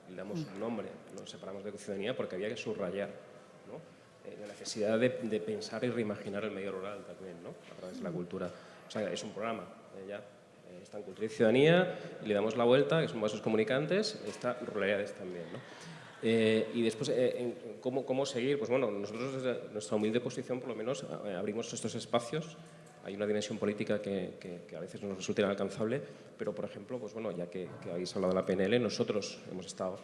le damos un nombre, nos separamos de ciudadanía porque había que subrayar eh, la necesidad de, pensar y reimaginar el medio rural también, ¿no? a través de la cultura. O sea, es un programa, ya está en Cultura y Ciudadanía, le damos la vuelta, que son vasos comunicantes, está Ruralidades también. ¿no? Eh, y después, eh, ¿cómo, ¿cómo, seguir? Pues bueno, nosotros desde nuestra humilde posición, por lo menos, eh, abrimos estos espacios. Hay una dimensión política que, que, a veces nos resulta inalcanzable, pero, por ejemplo, pues bueno, ya que, que habéis hablado de la PNL, nosotros hemos estado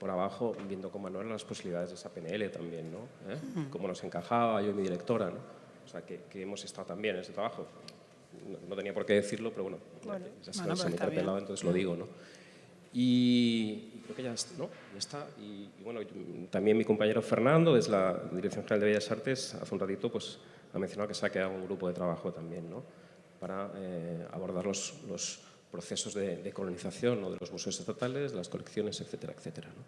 por abajo viendo no eran las posibilidades de esa PNL también, ¿no? Cómo nos encajaba yo y mi directora, ¿no? O sea, que, que hemos estado también en ese trabajo no, tenía por qué decirlo, pero bueno, ya se, me interpelaba, entonces lo digo, ¿no? Y creo que ya está, ¿no? Ya está. Y, bueno, también mi compañero Fernando, desde la Dirección General de Bellas Artes, hace un ratito, pues ha mencionado que se ha quedado un grupo de trabajo también, ¿no? Para eh, abordar los, los procesos de, colonización ¿no? de los museos estatales, de las colecciones, etcétera, etcétera. ¿no?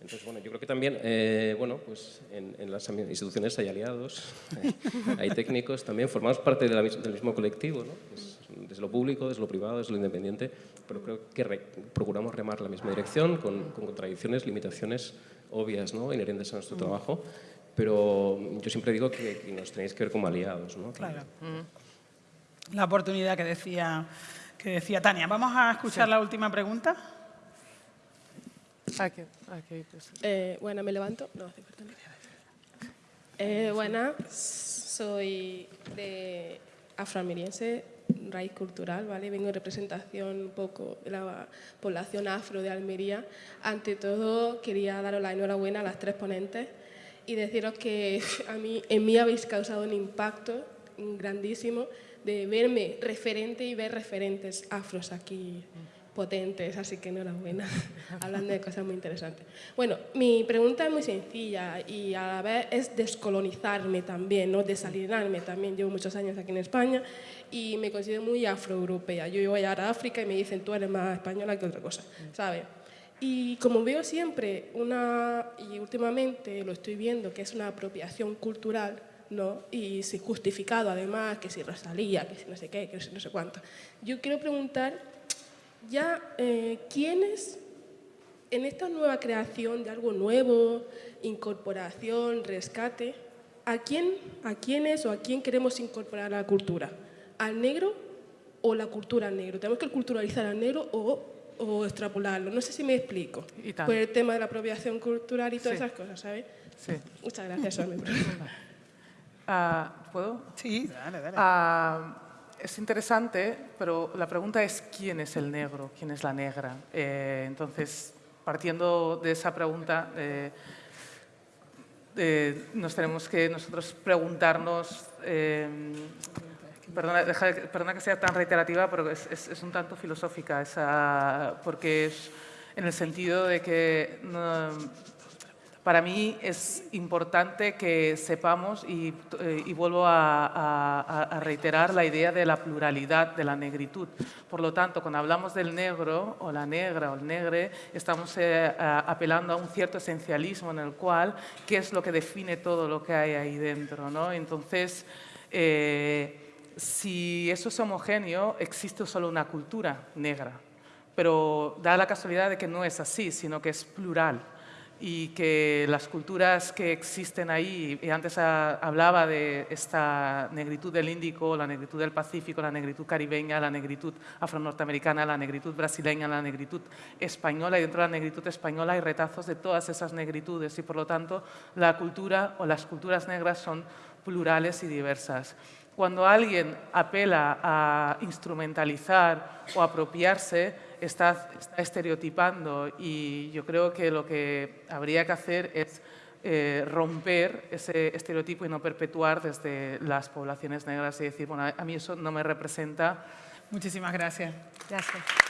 Entonces, bueno, yo creo que también, eh, bueno, pues en, las instituciones hay aliados, hay, técnicos también, formamos parte del mismo colectivo, ¿no? desde lo público, desde lo privado, desde lo independiente, pero creo que procuramos remar la misma dirección con, contradicciones, limitaciones obvias, ¿no? inherentes a nuestro trabajo, pero yo siempre digo que, nos tenéis que ver como aliados. ¿no? Claro. La oportunidad que decía, que decía Tania. Vamos a escuchar la última pregunta. Eh, bueno, me levanto. No, eh, bueno, soy de afroameriense, raíz cultural, ¿vale? Vengo en representación un poco de la población afro de Almería. Ante todo, quería daros la enhorabuena a las tres ponentes y deciros que a mí, en mí habéis causado un impacto grandísimo de verme referente y ver referentes afros aquí potentes, así que enhorabuena, hablando de cosas muy interesantes. Bueno, mi pregunta es muy sencilla y a la vez es descolonizarme también, ¿no? desalinarme también. Llevo muchos años aquí en España y me considero muy afroeuropea. Yo voy a África y me dicen tú eres más española que otra cosa, ¿sabes? Y como veo siempre una, y últimamente lo estoy viendo, que es una apropiación cultural, ¿no? y si justificado además, que si Rosalía, que si no sé qué, que si no sé cuánto. Yo quiero preguntar ya eh, quiénes en esta nueva creación de algo nuevo, incorporación, rescate, ¿a quién, a quiénes o a quién queremos incorporar a la cultura? ¿Al negro o la cultura al negro? ¿Tenemos que culturalizar al negro o, o extrapolarlo? No sé si me explico. Por el tema de la apropiación cultural y todas esas cosas, ¿sabes? Sí. Muchas gracias, Somi. uh, ¿Puedo? Sí, dale, dale. Uh, es interesante, pero la pregunta es quién es el negro, quién es la negra. Eh, entonces, partiendo de esa pregunta, eh, eh, nos tenemos que nosotros preguntarnos, perdona, perdona, que sea tan reiterativa, pero es, es, un tanto filosófica, esa, porque es en el sentido de que para mí es importante que sepamos, y, eh, vuelvo a, reiterar la idea de la pluralidad de la negritud. Por lo tanto, cuando hablamos del negro o la negra o el negre, estamos eh, apelando a un cierto esencialismo en el cual, ¿qué es lo que define todo lo que hay ahí dentro? ¿no? Entonces, eh, si eso es homogéneo, existe solo una cultura negra, pero da la casualidad de que no es así, sino que es plural y que las culturas que existen ahí, y antes hablaba de esta negritud del Índico, la negritud del Pacífico, la negritud caribeña, la negritud afro-norteamericana, la negritud brasileña, la negritud española, y dentro de la negritud española hay retazos de todas esas negritudes y por lo tanto la cultura o las culturas negras son plurales y diversas. Cuando alguien apela a instrumentalizar o apropiarse, está, estereotipando y yo creo que lo que habría que hacer es eh, romper ese estereotipo y no perpetuar desde las poblaciones negras y decir, bueno, a mí eso no me representa. Muchísimas gracias. Gracias.